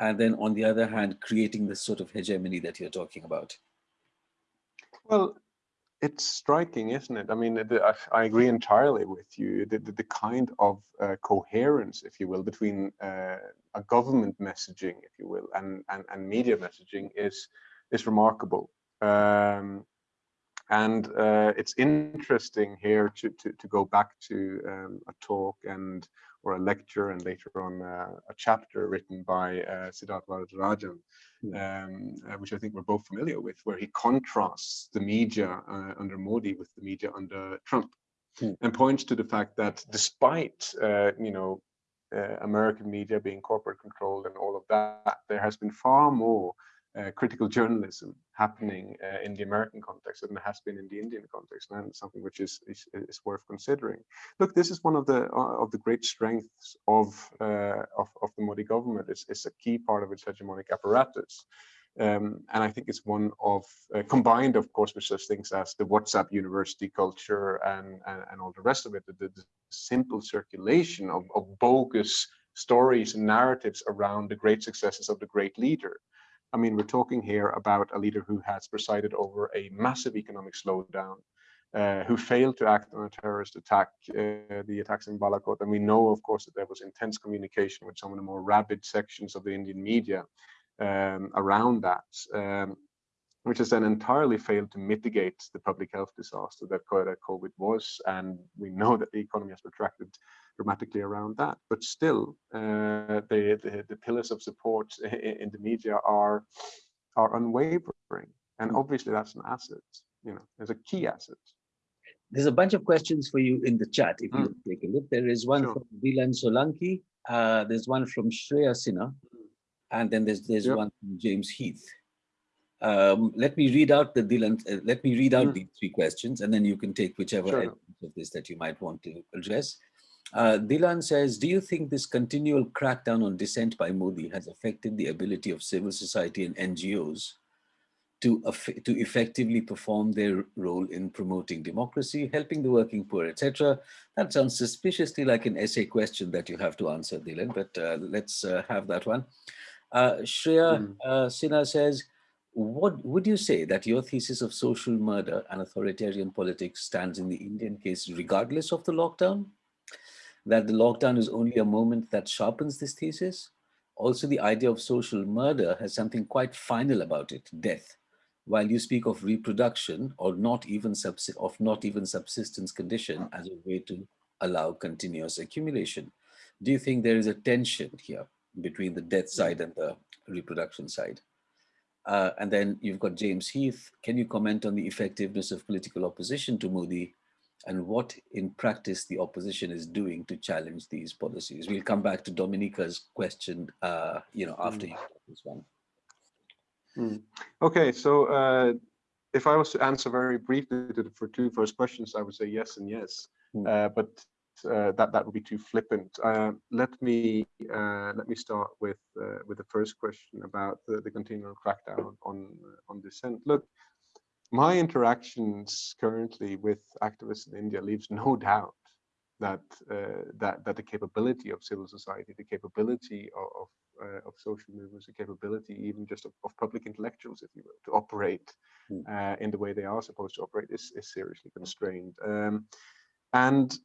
and then on the other hand, creating this sort of hegemony that you're talking about? Well, it's striking, isn't it? I mean, the, I, I, agree entirely with you. The, the, the kind of uh, coherence, if you will, between uh, a government messaging, if you will, and, and, and media messaging is, is remarkable. Um, and uh, it's interesting here to, to, to go back to um, a talk and or a lecture and later on uh, a chapter written by uh, Siddharth Varadarajan, hmm. um, uh, which I think we're both familiar with, where he contrasts the media uh, under Modi with the media under Trump mm. and points to the fact that despite, uh, you know, uh, American media being corporate controlled and all of that, there has been far more uh, critical journalism happening uh, in the American context than has been in the Indian context, and something which is, is, is worth considering. Look, this is one of the uh, of the great strengths of, uh, of, of the Modi government. It's, it's a key part of its hegemonic apparatus. Um, and I think it's one of uh, combined, of course, with such things as the WhatsApp university culture and and, and all the rest of it, the, the simple circulation of, of bogus stories and narratives around the great successes of the great leader. I mean, we're talking here about a leader who has presided over a massive economic slowdown, uh, who failed to act on a terrorist attack, uh, the attacks in Balakot. And we know, of course, that there was intense communication with some of the more rabid sections of the Indian media um, around that, um, which has then entirely failed to mitigate the public health disaster that COVID was. And we know that the economy has retracted dramatically around that. But still, uh, the, the, the pillars of support in the media are are unwavering, and mm. obviously that's an asset. You know, there's a key asset. There's a bunch of questions for you in the chat. If you mm. take a look, there is one sure. from Dilan Solanki. Uh, there's one from Shreya Sinha, and then there's there's yep. one from James Heath. Um, let me read out the Dilan. Uh, let me read out mm. these three questions, and then you can take whichever sure. of this that you might want to address. Uh, Dilan says, do you think this continual crackdown on dissent by Modi has affected the ability of civil society and NGOs to, to effectively perform their role in promoting democracy, helping the working poor, etc.? That sounds suspiciously like an essay question that you have to answer, Dilan, but uh, let's uh, have that one. Uh, Shreya mm. Sinha says, what would you say that your thesis of social murder and authoritarian politics stands in the Indian case regardless of the lockdown? That the lockdown is only a moment that sharpens this thesis. Also, the idea of social murder has something quite final about it, death. While you speak of reproduction or not even of not even subsistence condition as a way to allow continuous accumulation. Do you think there is a tension here between the death side and the reproduction side? Uh, and then you've got James Heath. Can you comment on the effectiveness of political opposition to Modi and what in practice the opposition is doing to challenge these policies. We'll come back to Dominica's question, uh, you know, after mm. this one. Mm. Okay, so uh, if I was to answer very briefly to the for two first questions, I would say yes and yes, mm. uh, but uh, that that would be too flippant. Uh, let me uh, let me start with with the first question about the, the continual crackdown on on dissent. Look, my interactions currently with activists in India leaves no doubt that uh, that that the capability of civil society, the capability of of, uh, of social movements, the capability even just of, of, public intellectuals, if you will, to operate mm. uh, in the way they are supposed to operate is is seriously constrained. Um, and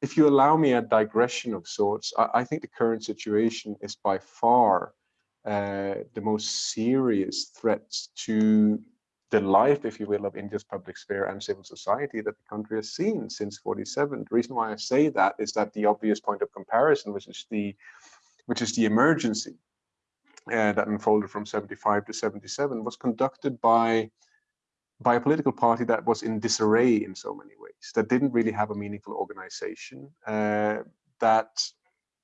if you allow me a digression of sorts, I, I think the current situation is by far uh, the most serious threat to the life, if you will, of India's public sphere and civil society that the country has seen since 47. The reason why I say that is that the obvious point of comparison, which is the which is the emergency uh, that unfolded from 75 to 77, was conducted by by a political party that was in disarray in so many ways, that didn't really have a meaningful organization, uh, that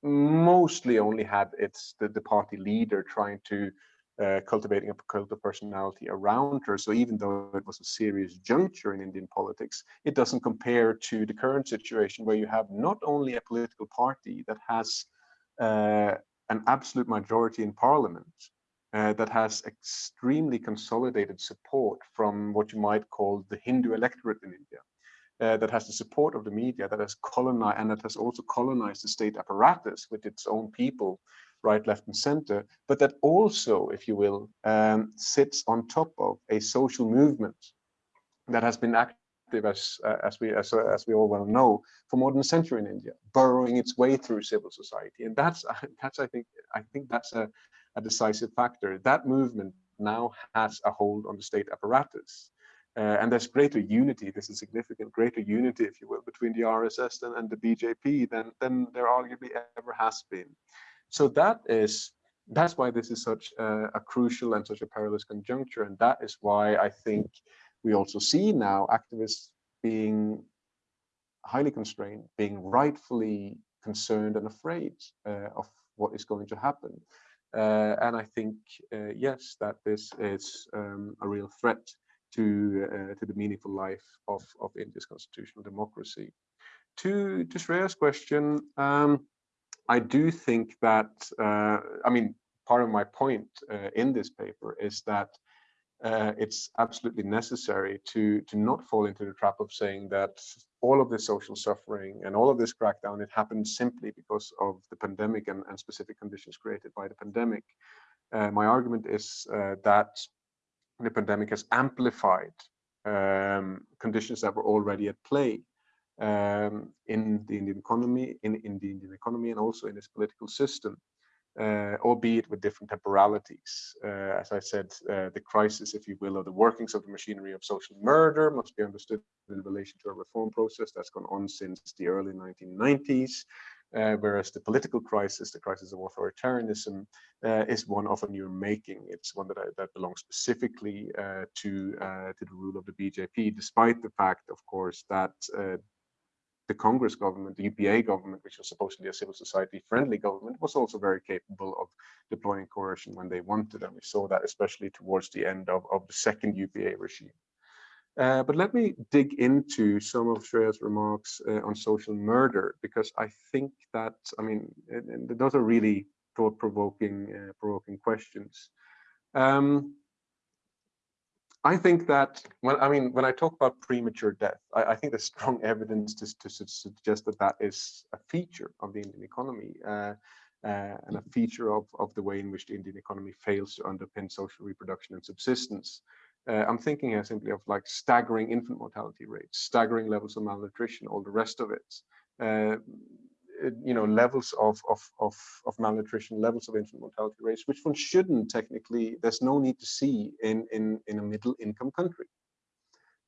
mostly only had its the, the party leader trying to uh, cultivating a cult of personality around her. So even though it was a serious juncture in Indian politics, it doesn't compare to the current situation where you have not only a political party that has uh, an absolute majority in parliament, uh, that has extremely consolidated support from what you might call the Hindu electorate in India, uh, that has the support of the media, that has colonized and that has also colonized the state apparatus with its own people, right, left, and center, but that also, if you will, um, sits on top of a social movement that has been active as uh, as we as, as we all well know for more than a century in India, burrowing its way through civil society, and that's that's I think I think that's a a decisive factor. That movement now has a hold on the state apparatus. Uh, and there's greater unity, there's a significant greater unity, if you will, between the RSS and, and the BJP than, than there arguably ever has been. So that is, that's why this is such a, a crucial and such a perilous conjuncture. And that is why I think we also see now activists being highly constrained, being rightfully concerned and afraid uh, of what is going to happen. Uh, and I think, uh, yes, that this is um, a real threat to uh, to the meaningful life of, of India's constitutional democracy. To, to Shreya's question, um, I do think that, I mean, part of my point in this paper is that uh, it's absolutely necessary to to not fall into the trap of saying that all of this social suffering and all of this crackdown it happened simply because of the pandemic and, and specific conditions created by the pandemic. Uh, my argument is uh, that the pandemic has amplified um, conditions that were already at play um, in the Indian economy, in, in the Indian economy, and also in its political system uh, albeit with different temporalities. Uh, as I said, uh, the crisis, if you will, or the workings of the machinery of social murder must be understood in relation to a reform process that's gone on since the early 1990s. Uh, whereas the political crisis, the crisis of authoritarianism, uh, is one of a new making. It's one that, I, that belongs specifically uh, to to the rule of the BJP, despite the fact, of course, that the Congress government, the UPA government, which was supposed to be a civil society friendly government, was also very capable of deploying coercion when they wanted. And we saw that especially towards the end of, of the second UPA regime. Uh, but let me dig into some of Shreya's remarks uh, on social murder, because I think that, I mean, and, and those are really thought-provoking uh, provoking questions. Um, I think that when I mean when I talk about premature death, I, I think there's strong evidence to, to, suggest that that is a feature of the Indian economy uh, uh, and a feature of, of the way in which the Indian economy fails to underpin social reproduction and subsistence. Uh, I'm thinking here simply of like staggering infant mortality rates, staggering levels of malnutrition, all the rest of it. Uh, you know levels of, of of of malnutrition levels of infant mortality rates which one shouldn't technically there's no need to see in in in a middle income country.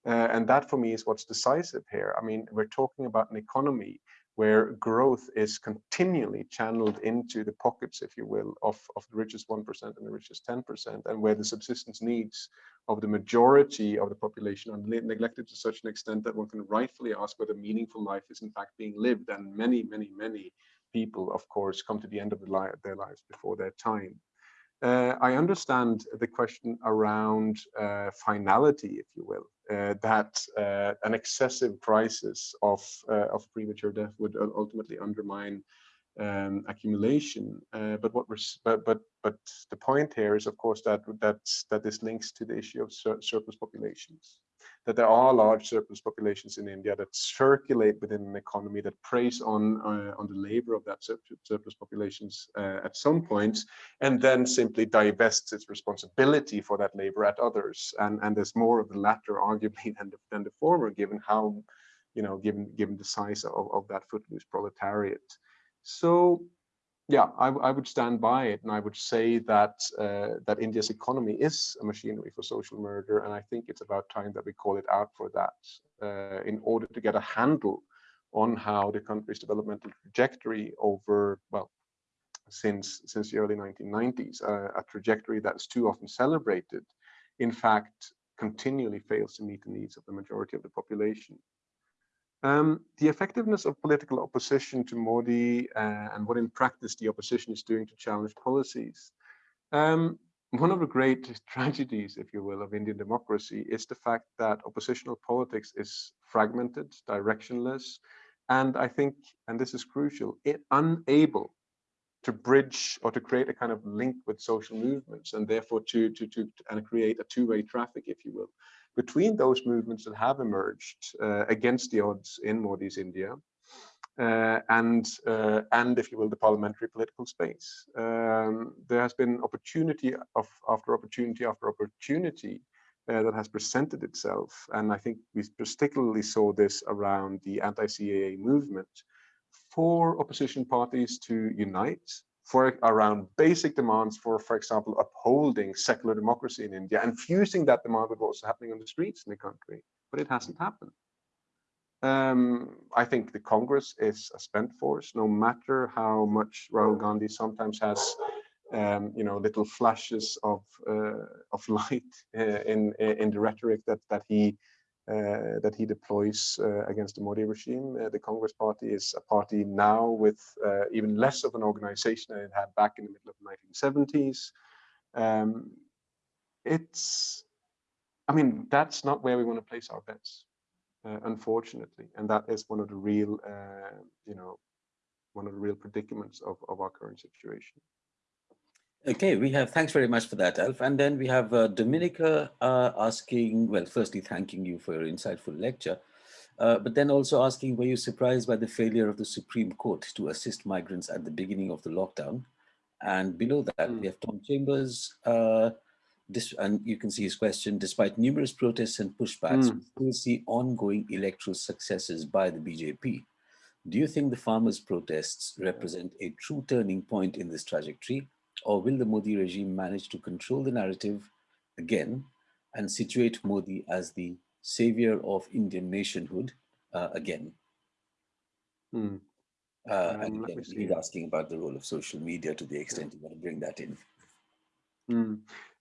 Uh, and that for me is what's decisive here. I mean we're talking about an economy where growth is continually channeled into the pockets, if you will, of, of the richest 1% and the richest 10%, and where the subsistence needs of the majority of the population are neglected to such an extent that one can rightfully ask whether meaningful life is in fact being lived. And many, many, many people, of course, come to the end of the li their lives before their time. Uh, I understand the question around uh, finality, if you will, that uh, an excessive crisis of, uh, of premature death would ultimately undermine um, accumulation. Uh, but what we're but but but the point here is, of course, that that that this links to the issue of sur surplus populations that there are large surplus populations in India that circulate within an economy that preys on uh, on the labor of that surplus populations uh, at some point, and then simply divests its responsibility for that labor at others. And and there's more of the latter, arguably, than the, than the former, given how, you know, given given the size of, of that footloose proletariat. So yeah, I, I, would stand by it, and I would say that uh, that India's economy is a machinery for social murder, and I think it's about time that we call it out for that, uh, in order to get a handle on how the country's developmental trajectory over well since since the early 1990s, uh, a trajectory that's too often celebrated, in fact, continually fails to meet the needs of the majority of the population. Um, the effectiveness of political opposition to Modi uh, and what in practice the opposition is doing to challenge policies. Um, one of the great tragedies, if you will, of Indian democracy is the fact that oppositional politics is fragmented, directionless, and I think, and this is crucial, it unable to bridge or to create a kind of link with social movements and therefore to, to, to and create a two-way traffic, if you will between those movements that have emerged uh, against the odds in Modi's India uh, and uh, and if you will the parliamentary political space. Um, there has been opportunity of after opportunity after opportunity uh, that has presented itself, and I think we particularly saw this around the anti-CAA movement for opposition parties to unite for around basic demands for, for example, upholding secular democracy in India and fusing that demand with what's happening on the streets in the country. But it hasn't happened. Um, I think the Congress is a spent force, no matter how much Rahul Gandhi sometimes has, um, you know, little flashes of uh, of light uh, in in the rhetoric that that he that he deploys uh, against the Modi regime. Uh, the Congress Party is a party now with even less of an organization than it had back in the middle of the 1970s. Um, it's, I mean, that's not where we want to place our bets, unfortunately, and that is one of the real, you know, one of the real predicaments of, of our current situation. Okay, we have, thanks very much for that, Alf. And then we have uh, Dominica uh, asking, well, firstly, thanking you for your insightful lecture, uh, but then also asking, were you surprised by the failure of the Supreme Court to assist migrants at the beginning of the lockdown? And below that, mm. we have Tom Chambers, uh, this, and you can see his question, despite numerous protests and pushbacks, mm. we still see ongoing electoral successes by the BJP. Do you think the farmers' protests represent a true turning point in this trajectory? Or will the Modi regime manage to control the narrative again and situate Modi as the savior of Indian nationhood uh, again? Hmm. Uh, um, and again, he's asking about the role of social media to the extent you want to bring that in. Hmm.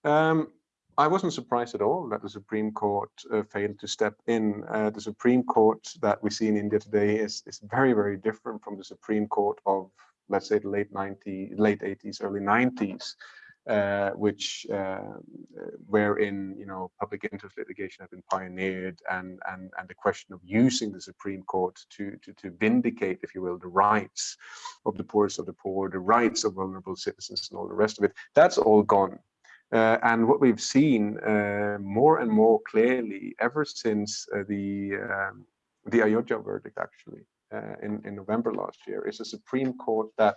Um, I wasn't surprised at all that the Supreme Court uh, failed to step in. Uh, the Supreme Court that we see in India today is, is very, very different from the Supreme Court of let's say the late 90s, late 80s, early 90s, uh, which uh, wherein you know public interest litigation had been pioneered, and and and the question of using the Supreme Court to to to vindicate, if you will, the rights of the poorest of the poor, the rights of vulnerable citizens, and all the rest of it, that's all gone. Uh, and what we've seen uh, more and more clearly ever since uh, the um, the Ayodhya verdict, actually, uh, in, in November last year is a Supreme Court that,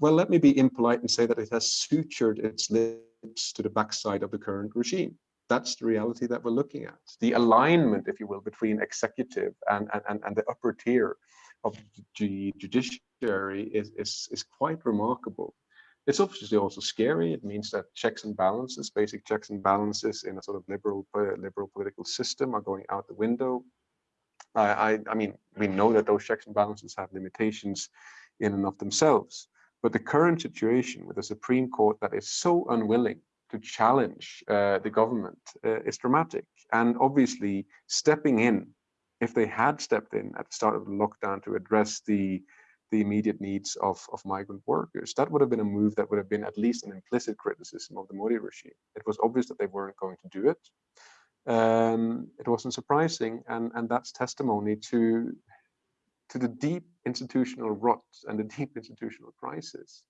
well, let me be impolite and say that it has sutured its lips to the backside of the current regime. That's the reality that we're looking at. The alignment, if you will, between executive and, and, and the upper tier of the judiciary is, is, is quite remarkable. It's obviously also scary. It means that checks and balances, basic checks and balances in a sort of liberal, uh, liberal political system are going out the window. I, I mean, we know that those checks and balances have limitations in and of themselves. But the current situation with a Supreme Court that is so unwilling to challenge uh, the government uh, is dramatic. And obviously, stepping in, if they had stepped in at the start of the lockdown to address the the immediate needs of, of migrant workers, that would have been a move that would have been at least an implicit criticism of the Modi regime. It was obvious that they weren't going to do it um, it wasn't surprising, and and that's testimony to to the deep institutional rot and the deep institutional crisis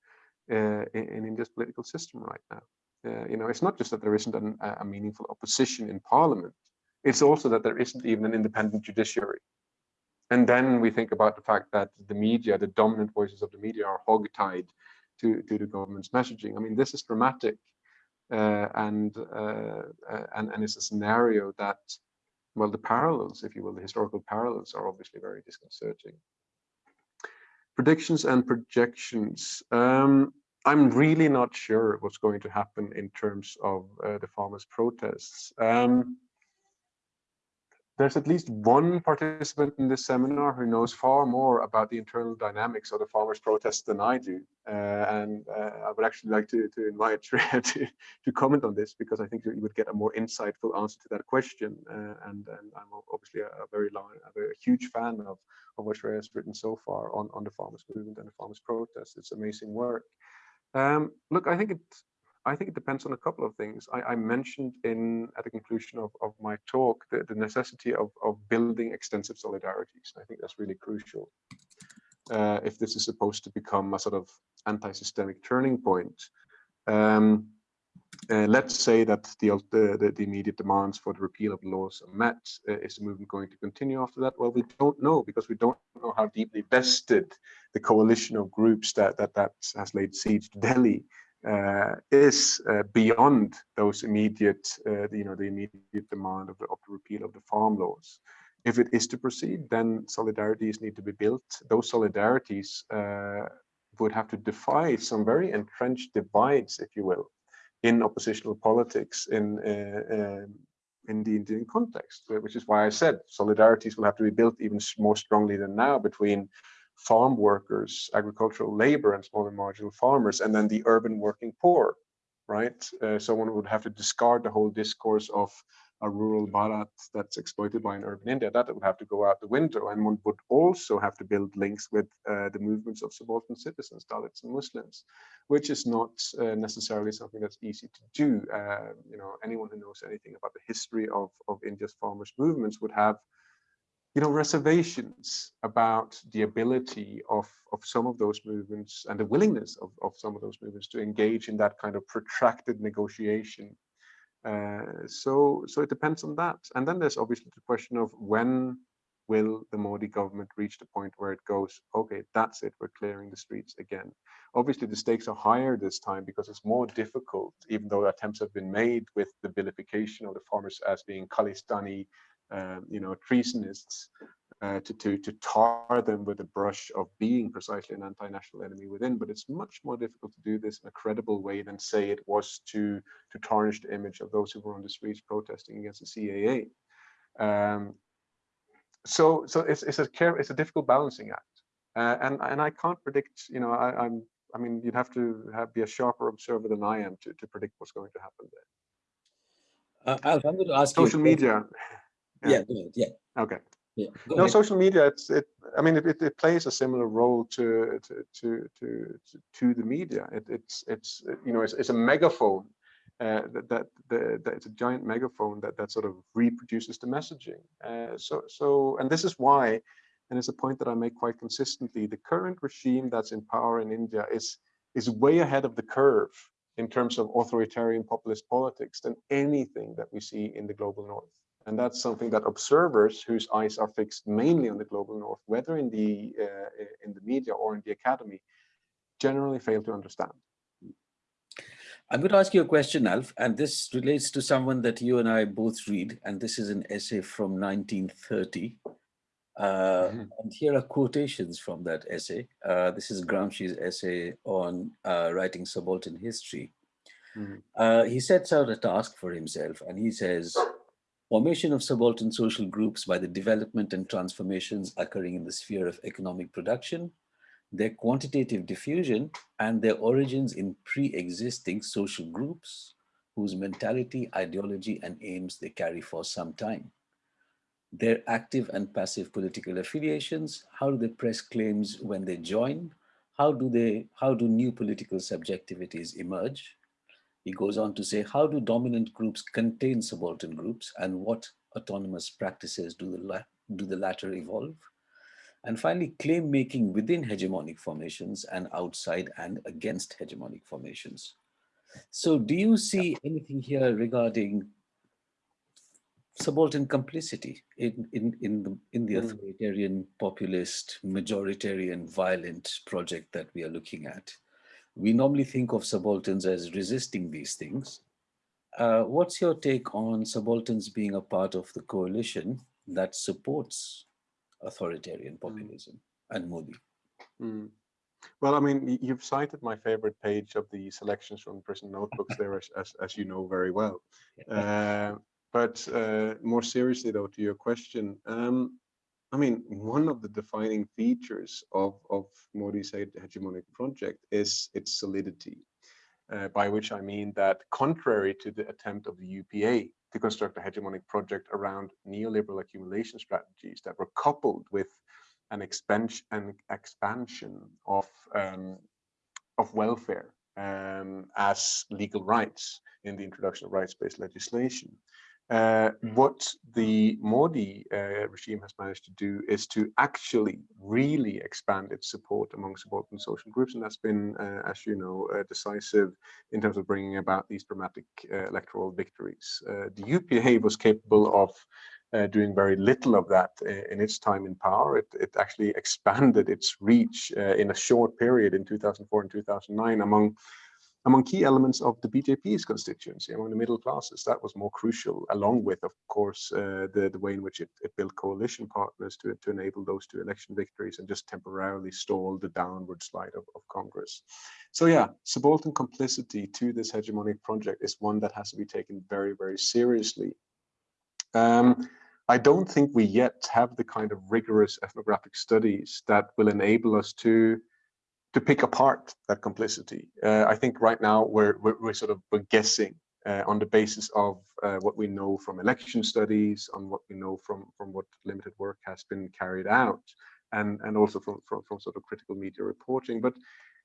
uh, in, in, India's political system right now. Uh, you know, it's not just that there isn't an, a meaningful opposition in parliament; it's also that there isn't even an independent judiciary. And then we think about the fact that the media, the dominant voices of the media, are hogtied to to the government's messaging. I mean, this is dramatic and, uh, uh, and and it's a scenario that well the parallels if you will the historical parallels are obviously very disconcerting predictions and projections. Um, I'm really not sure what's going to happen in terms of uh, the farmers' protests. Um, there's at least one participant in this seminar who knows far more about the internal dynamics of the farmers' protests than I do. Uh, and uh, I would actually like to, to invite Shreya to, to comment on this because I think you would get a more insightful answer to that question. Uh, and, and I'm obviously a, a very long, a very huge fan of, of what Shreya has written so far on, on the farmers' movement and the farmers' protests. It's amazing work. Um, look, I think it, I think it depends on a couple of things. I, I mentioned in at the conclusion of, of my talk the, the necessity of, of building extensive solidarities. I think that's really crucial. Uh, if this is supposed to become a sort of anti-systemic turning point. Um, uh, let's say that the, the, the, immediate demands for the repeal of laws are met. Uh, is the movement going to continue after that? Well, we don't know because we don't know how deeply vested the coalition of groups that that, that has laid siege to Delhi is uh, beyond those immediate, uh, you know, the immediate demand of the, of the repeal of the farm laws. If it is to proceed, then solidarities need to be built. Those solidarities uh, would have to defy some very entrenched divides, if you will, in oppositional politics in uh, um, in the Indian context, which is why I said solidarities will have to be built even more strongly than now between farm workers, agricultural labor and small and marginal farmers, and then the urban working poor, right? Uh, someone would have to discard the whole discourse of a rural Bharat that's exploited by an urban India, that would have to go out the window. And one would also have to build links with uh, the movements of subaltern citizens, Dalits and Muslims, which is not uh, necessarily something that's easy to do. Uh, you know, anyone who knows anything about the history of, of India's farmers movements would have you know, reservations about the ability of, of some of those movements and the willingness of, of some of those movements to engage in that kind of protracted negotiation. Uh, so, so it depends on that. And then there's obviously the question of when will the Modi government reach the point where it goes, okay, that's it, we're clearing the streets again. Obviously, the stakes are higher this time because it's more difficult, even though attempts have been made with the vilification of the farmers as being Khalistani um, you know, treasonists uh, to, to, to tar them with a brush of being precisely an anti-national enemy within. But it's much more difficult to do this in a credible way than say it was to, to tarnish the image of those who were on the streets protesting against the CAA. Um, so so it's, it's a care, it's a difficult balancing act. Uh, and, and I can't predict, you know, I, I'm, I mean, you'd have to have, be a sharper observer than I am to, to predict what's going to happen there. Uh, Alf, I'm going to ask Social media. Yeah, yeah. yeah. Okay. Yeah. no, ahead. social media. It's it. I mean, it, it plays a similar role to to to to to the media. It, it's it's you know it's, it's a megaphone uh, that that, the, that it's a giant megaphone that that sort of reproduces the messaging. Uh, so so and this is why, and it's a point that I make quite consistently. The current regime that's in power in India is is way ahead of the curve in terms of authoritarian populist politics than anything that we see in the global north. And that's something that observers whose eyes are fixed mainly on the global north, whether in the uh, in the media or in the academy, generally fail to understand. I'm going to ask you a question, Alf, and this relates to someone that you and I both read, and this is an essay from 1930. Uh, mm -hmm. And here are quotations from that essay. Uh, this is Gramsci's essay on uh, writing subaltern history. Mm -hmm. he sets out a task for himself, and he says, Formation of subaltern social groups by the development and transformations occurring in the sphere of economic production, their quantitative diffusion, and their origins in pre-existing social groups whose mentality, ideology, and aims they carry for some time. Their active and passive political affiliations, how do they press claims when they join? How do, they, how do new political subjectivities emerge? He goes on to say, how do dominant groups contain subaltern groups and what autonomous practices do the, do the latter evolve? And finally, claim making within hegemonic formations and outside and against hegemonic formations. So do you see anything here regarding subaltern complicity in, in, in, the, in the mm. authoritarian, populist, majoritarian, violent project that we are looking at? We normally think of subalterns as resisting these things. Uh, what's your take on subalterns being a part of the coalition that supports authoritarian hmm. populism mm. and Modi? Mm. Well, I mean, you've cited my favorite page of the selections from prison notebooks there, as, as, as you know very well. Uh, but uh, more seriously, though, to your question, um, I mean, one of the defining features of, of Modi's hegemonic project is its solidity, uh, by which I mean that contrary to the attempt of the UPA to construct a hegemonic project around neoliberal accumulation strategies that were coupled with an expansion, an expansion of, um, of welfare um, as legal rights in the introduction of rights-based legislation. Uh, what the Modi uh, regime has managed to do is to actually really expand its support among subaltern social groups, and that's been, uh, as you know, uh, decisive in terms of bringing about these dramatic uh, electoral victories. Uh, the UPA was capable of doing very little of that in its time in power. It, it actually expanded its reach in a short period in 2004 and 2009 among among key elements of the BJP's constituency, among the middle classes. That was more crucial, along with, of course, uh, the, the way in which it, it, built coalition partners to, to enable those two election victories and just temporarily stall the downward slide of, of Congress. So yeah, subaltern complicity to this hegemonic project is one that has to be taken very, very seriously. Um, I don't think we yet have the kind of rigorous ethnographic studies that will enable us to to pick apart that complicity. Uh, I think right now we're, we're, we're sort of we're guessing uh, on the basis of uh, what we know from election studies, on what we know from, from what limited work has been carried out, and, and also from, from, from sort of critical media reporting. But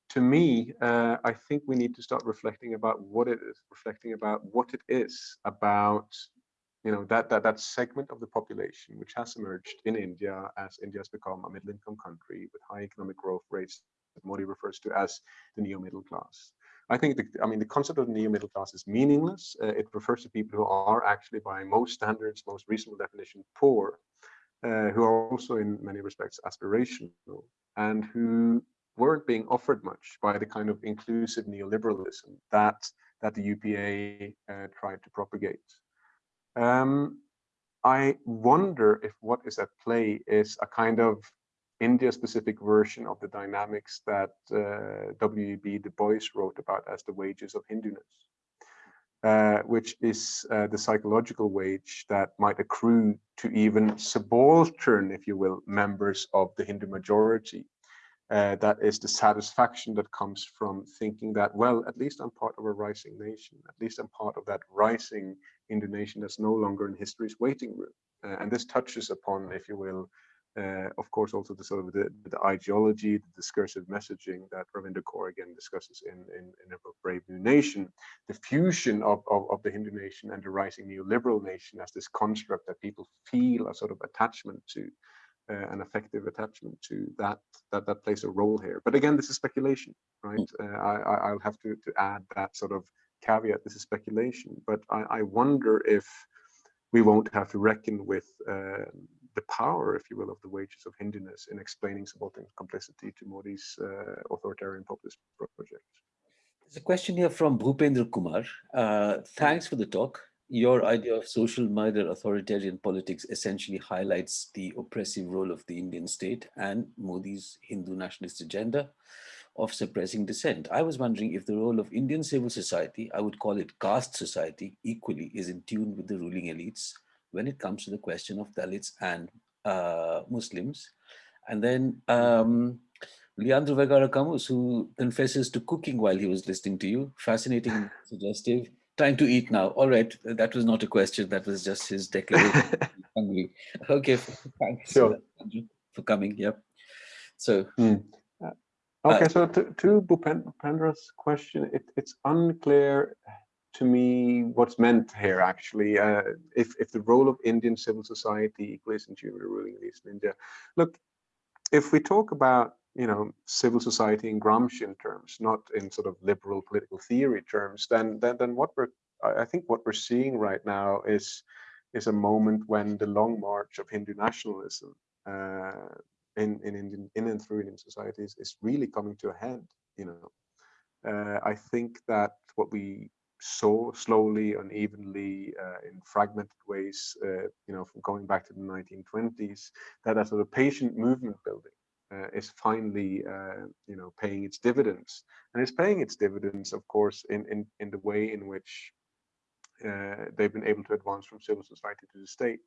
to me, uh, I think we need to start reflecting about what it is, reflecting about what it is about you know that that that segment of the population which has emerged in India as India has become a middle income country with high economic growth rates that Modi refers to as the neo-middle class. I think, the, I mean, the concept of neo-middle class is meaningless. Uh, it refers to people who are actually, by most standards, most reasonable definition, poor, uh, who are also in many respects aspirational, and who weren't being offered much by the kind of inclusive neoliberalism that that the UPA uh, tried to propagate. Um, I wonder if what is at play is a kind of India-specific version of the dynamics that uh, W.E.B. Du Bois wrote about as the wages of Hinduness, uh, which is uh, the psychological wage that might accrue to even subaltern, if you will, members of the Hindu majority. Uh, that is the satisfaction that comes from thinking that, well, at least I'm part of a rising nation, at least I'm part of that rising Hindu nation that's no longer in history's waiting room. Uh, and this touches upon, if you will, uh, of course, also the sort of the, the ideology, the discursive messaging that Ravinder Kaur again discusses in, in, in a Brand New Nation, the fusion of, of, of, the Hindu nation and the rising neoliberal nation as this construct that people feel a sort of attachment to, uh, an effective attachment to that, that that plays a role here. But again, this is speculation, right? Mm. Uh, I, I'll have to, to add that sort of caveat, this is speculation, but I, I wonder if we won't have to reckon with uh, the power, if you will, of the wages of Hinduness in explaining subaltern complicity to Modi's uh, authoritarian populist project. There's a question here from Bhupendra Kumar. Uh, thanks for the talk. Your idea of social mild authoritarian politics essentially highlights the oppressive role of the Indian state and Modi's Hindu nationalist agenda of suppressing dissent. I was wondering if the role of Indian civil society, I would call it caste society, equally is in tune with the ruling elites when it comes to the question of Dalits and uh, Muslims. And then um, Leandro Vergara Camus, who confesses to cooking while he was listening to you. Fascinating, suggestive. Trying to eat now. All right, that was not a question. That was just his declaration. hungry. Okay, thanks sure. for coming. Yep. So. Mm. Okay, uh, so to, to Bhupendra's question, it, it's unclear to me what's meant here actually uh, if, if the role of Indian civil society equates into the ruling in India. Look, if we talk about you know civil society in Gramscian terms, not in sort of liberal political theory terms, then then then what we're I think what we're seeing right now is is a moment when the long march of Hindu nationalism uh, in in Indian in and through Indian societies is really coming to a head. You know, uh, I think that what we so slowly, unevenly, uh, in fragmented ways, uh, you know, from going back to the 1920s, that a sort of patient movement building uh, is finally, uh, you know, paying its dividends, and it's paying its dividends, of course, in in in the way in which uh, they've been able to advance from civil society to the state,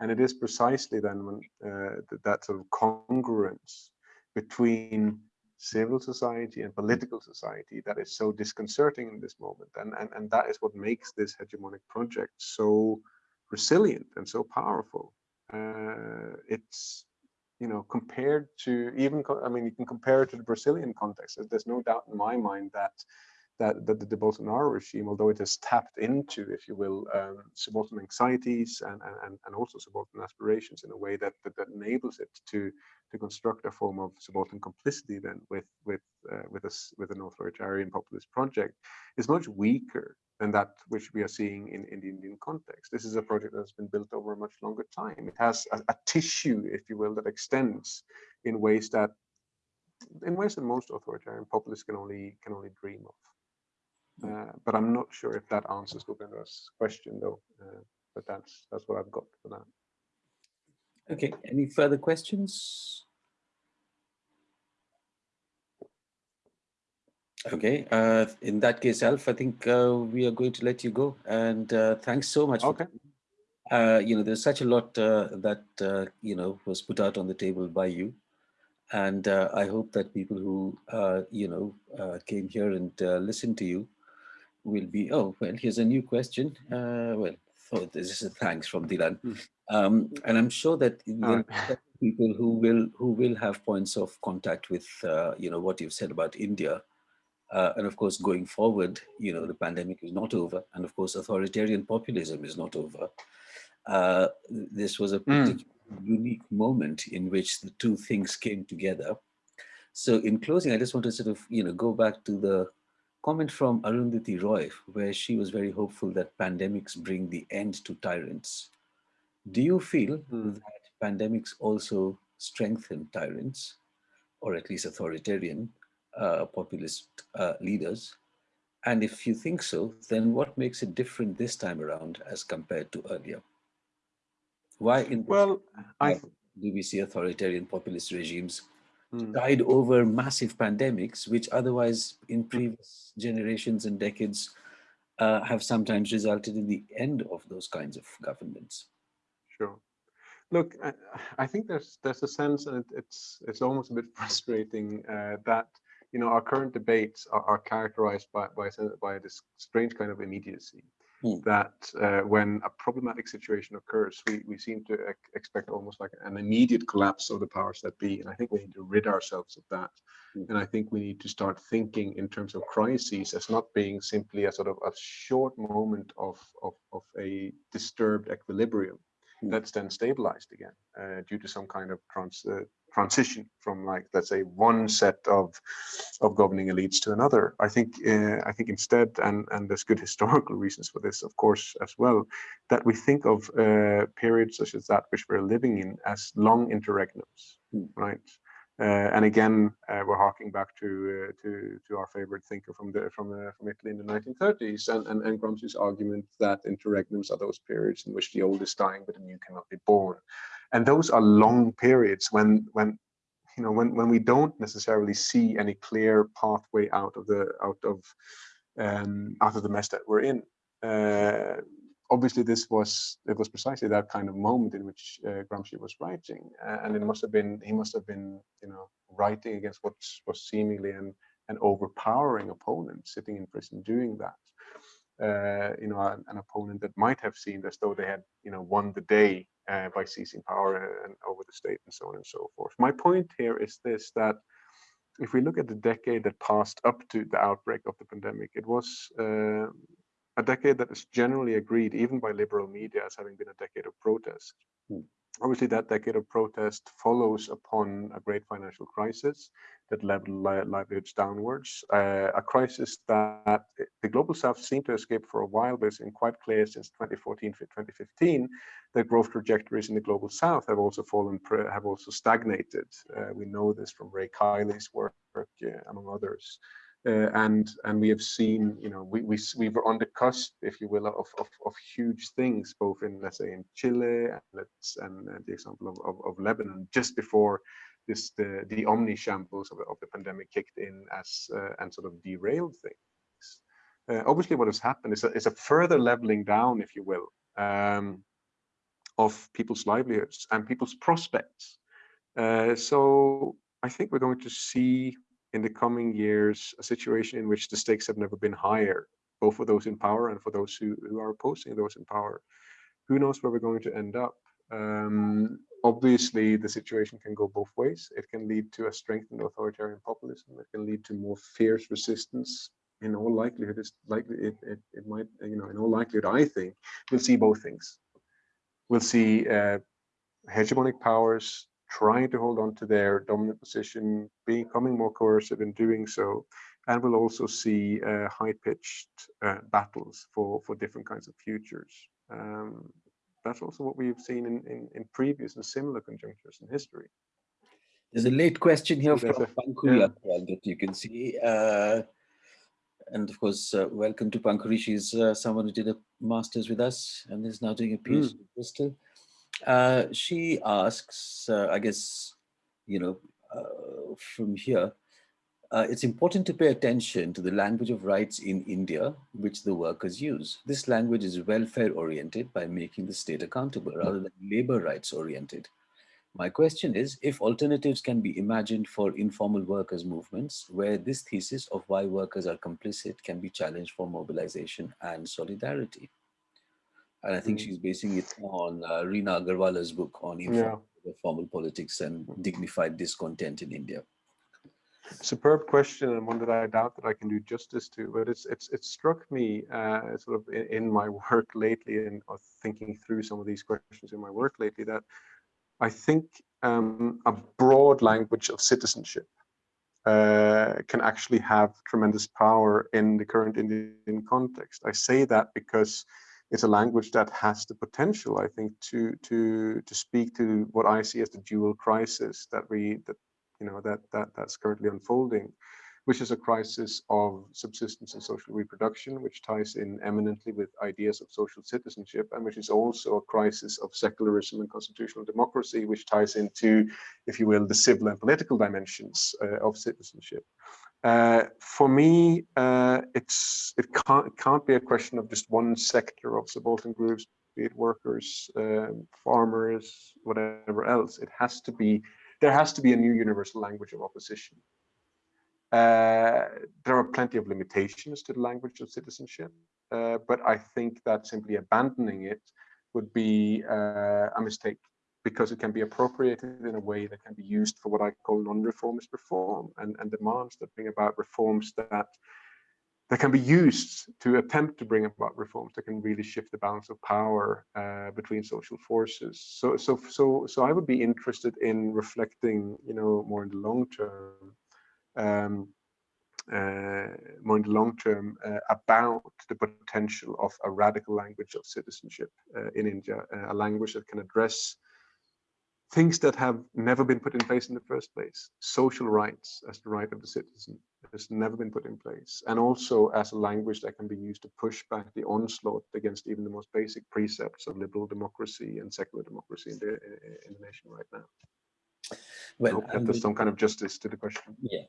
and it is precisely then when uh, that, that sort of congruence between civil society and political society that is so disconcerting in this moment, and and and that is what makes this hegemonic project so resilient and so powerful. Uh, it's you know, compared to even, I mean, you can compare it to the Brazilian context. There's no doubt in my mind that that, that the Bolsonaro regime, although it has tapped into, if you will, um, subaltern anxieties and, and, and also subaltern aspirations in a way that, that, that enables it to to construct a form of subaltern complicity then with with uh, with us with an authoritarian populist project, is much weaker than that which we are seeing in, in the Indian context. This is a project that's been built over a much longer time. It has a, a tissue, if you will, that extends in ways that in ways that most authoritarian populists can only can only dream of. Uh, but I'm not sure if that answers Bhupendra's question though. Uh, but that's that's what I've got for that. Okay, any further questions? Okay, uh, in that case, Alf, I think uh, we are going to let you go. And uh, thanks so much. Okay. Uh, you know, there's such a lot uh, that, uh, you know, was put out on the table by you. And I hope that people who, you know, came here and listened to you will be, oh, well, here's a new question. Uh, well, oh, this is a thanks from Dilan. Mm. Um, and I'm sure that people who will who will have points of contact with, uh, you know, what you've said about India uh, and of course, going forward, you know, the pandemic is not over. And of course, authoritarian populism is not over. Uh, this was a mm. unique moment in which the two things came together. So in closing, I just want to sort of, you know, go back to the comment from Arundhati Roy, where she was very hopeful that pandemics bring the end to tyrants. Do you feel mm. that pandemics also strengthen tyrants, or at least authoritarian uh, populist uh, leaders? And if you think so, then what makes it different this time around as compared to earlier? Why in well, I do we see authoritarian populist regimes hmm. tide over massive pandemics, which otherwise in previous generations and decades uh, have sometimes resulted in the end of those kinds of governments? Sure. Look, I, I think there's there's a sense, and it, it's it's almost a bit frustrating uh, that you know, our current debates are, are characterized by, by, by this strange kind of immediacy. Mm. That uh, when a problematic situation occurs, we, we seem to ex expect almost like an immediate collapse of the powers that be. And I think we need to rid ourselves of that. Mm. And I think we need to start thinking in terms of crises as not being simply a sort of a short moment of, of, of a disturbed equilibrium hmm. that's then stabilized again uh, due to some kind of trans, uh, transition from like let's say one set of of governing elites to another i think uh, i think instead and and there's good historical reasons for this of course as well that we think of uh, periods such as that which we're living in as long interregnums mm. right and again, uh, we're harking back to uh, to to our favorite thinker from the from uh, from Italy in the 1930s, and, and and Gramsci's argument that interregnums are those periods in which the old is dying but the new cannot be born, and those are long periods when when you know when when we don't necessarily see any clear pathway out of the out of um, out of the mess that we're in. Uh, obviously, this was it was precisely that kind of moment in which uh, Gramsci was writing, uh, and it must have been he must have been you know writing against what was seemingly an an overpowering opponent sitting in prison doing that uh, you know, an, an, opponent that might have seemed as though they had, you know, won the day uh, by seizing power and over the state and so on and so forth. My point here is this, that if we look at the decade that passed up to the outbreak of the pandemic, it was uh, a decade that is generally agreed, even by liberal media, as having been a decade of protest. Mm obviously that decade of protest follows upon a great financial crisis that leveled li livelihoods downwards, uh, a crisis that the global south seemed to escape for a while, but it's been quite clear since 2014 2015 that growth trajectories in the global south have also fallen, have also stagnated. Uh, we know this from Ray Kiely's work, uh, among others. Uh, and and we have seen, you know, we we we were on the cusp, if you will, of of, of huge things, both in let's say in Chile and let's and, and the example of, of, of Lebanon, just before this the the omni shambles of, of the pandemic kicked in as uh, and sort of derailed things. Uh, obviously, what has happened is a, is a further leveling down, if you will, um, of people's livelihoods and people's prospects. Uh, so I think we're going to see in the coming years a situation in which the stakes have never been higher, both for those in power and for those who, who are opposing those in power. Who knows where we're going to end up? Um, obviously, the situation can go both ways. It can lead to a strengthened authoritarian populism. It can lead to more fierce resistance. In all likelihood, it's likely it, it, it might, you know, in all likelihood, I think we'll see both things. We'll see uh, hegemonic powers trying to hold on to their dominant position, becoming more coercive in doing so, and we'll also see uh, high-pitched uh, battles for for different kinds of futures. Um, that's also what we've seen in, in, in previous and similar conjunctures in history. There's a late question here so from Pankuri yeah. well that you can see. Uh, and of course, uh, welcome to Pankuri. She's uh, someone who did a master's with us and is now doing a PhD mm. in Bristol. Uh, she asks, uh, I guess, you know, uh, from here, uh, it's important to pay attention to the language of rights in India, which the workers use. This language is welfare oriented by making the state accountable rather than labor rights oriented. My question is if alternatives can be imagined for informal workers movements where this thesis of why workers are complicit can be challenged for mobilization and solidarity. And I think mm. she's basing it on uh, Rina Agarwala's book on yeah. formal politics and dignified discontent in India. Superb question and one that I doubt that I can do justice to, but it's it's it struck me uh, sort of in, in, my work lately and thinking through some of these questions in my work lately that I think um, a broad language of citizenship uh, can actually have tremendous power in the current Indian context. I say that because it's a language that has the potential, I think, to to to speak to what I see as the dual crisis that we that you know that that that's currently unfolding, which is a crisis of subsistence and social reproduction, which ties in eminently with ideas of social citizenship, and which is also a crisis of secularism and constitutional democracy, which ties into, if you will, the civil and political dimensions uh, of citizenship. Uh, for me, uh, it's it can't it can't be a question of just one sector of subaltern groups, be it workers, um, farmers, whatever else. It has to be there has to be a new universal language of opposition. Uh, there are plenty of limitations to the language of citizenship, uh, but I think that simply abandoning it would be uh, a mistake because it can be appropriated in a way that can be used for what I call non-reformist reform and, and demands that bring about reforms that that can be used to attempt to bring about reforms that can really shift the balance of power uh, between social forces. So, so, so, so I would be interested in reflecting, you know, more in the long term, um, uh, more in the long term uh, about the potential of a radical language of citizenship uh, in India, uh, a language that can address things that have never been put in place in the first place. Social rights as the right of the citizen has never been put in place. And also as a language that can be used to push back the onslaught against even the most basic precepts of liberal democracy and secular democracy in the, in the nation right now. Well, I hope that there's some kind of justice to the question. Yeah.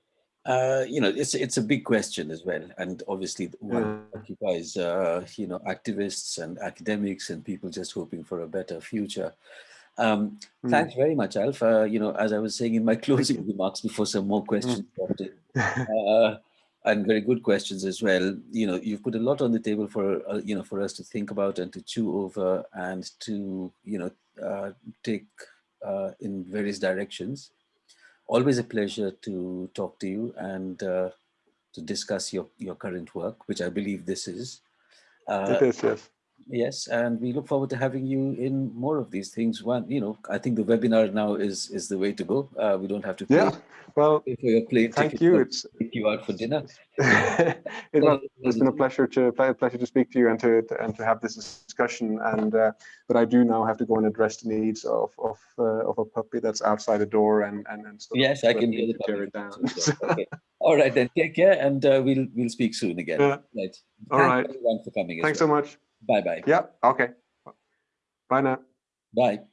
Uh, you know, it's it's a big question as well, and obviously one yeah. occupies uh, you know activists and academics and people just hoping for a better future. Um, mm. Thanks very much, Alf. Uh, you know, as I was saying in my closing remarks before some more questions mm. uh, and very good questions as well. You know, you've put a lot on the table for, uh, you know, for us to think about and to chew over and to, you know, uh, take uh, in various directions. Always a pleasure to talk to you and uh, to discuss your, your current work, which I believe this is. it is, yes Yes, and we look forward to having you in more of these things. One, you know, I think the webinar now is is the way to go. Uh, we don't have to pay, Yeah, well, pay for your plane thank you. It's take you out for dinner. it it's been a pleasure to ple- pleasure to speak to you and to, to and to have this discussion. And uh, but I do now have to go and address the needs of of uh, of a puppy that's outside the door and and and of Yes, I can hear the tear it down. Okay. All right, then take care, and uh, we'll we'll speak soon again. Yeah. Right. All Thanks right. everyone for coming. Thanks so much. Bye bye. Yeah. Okay. Bye now. Bye.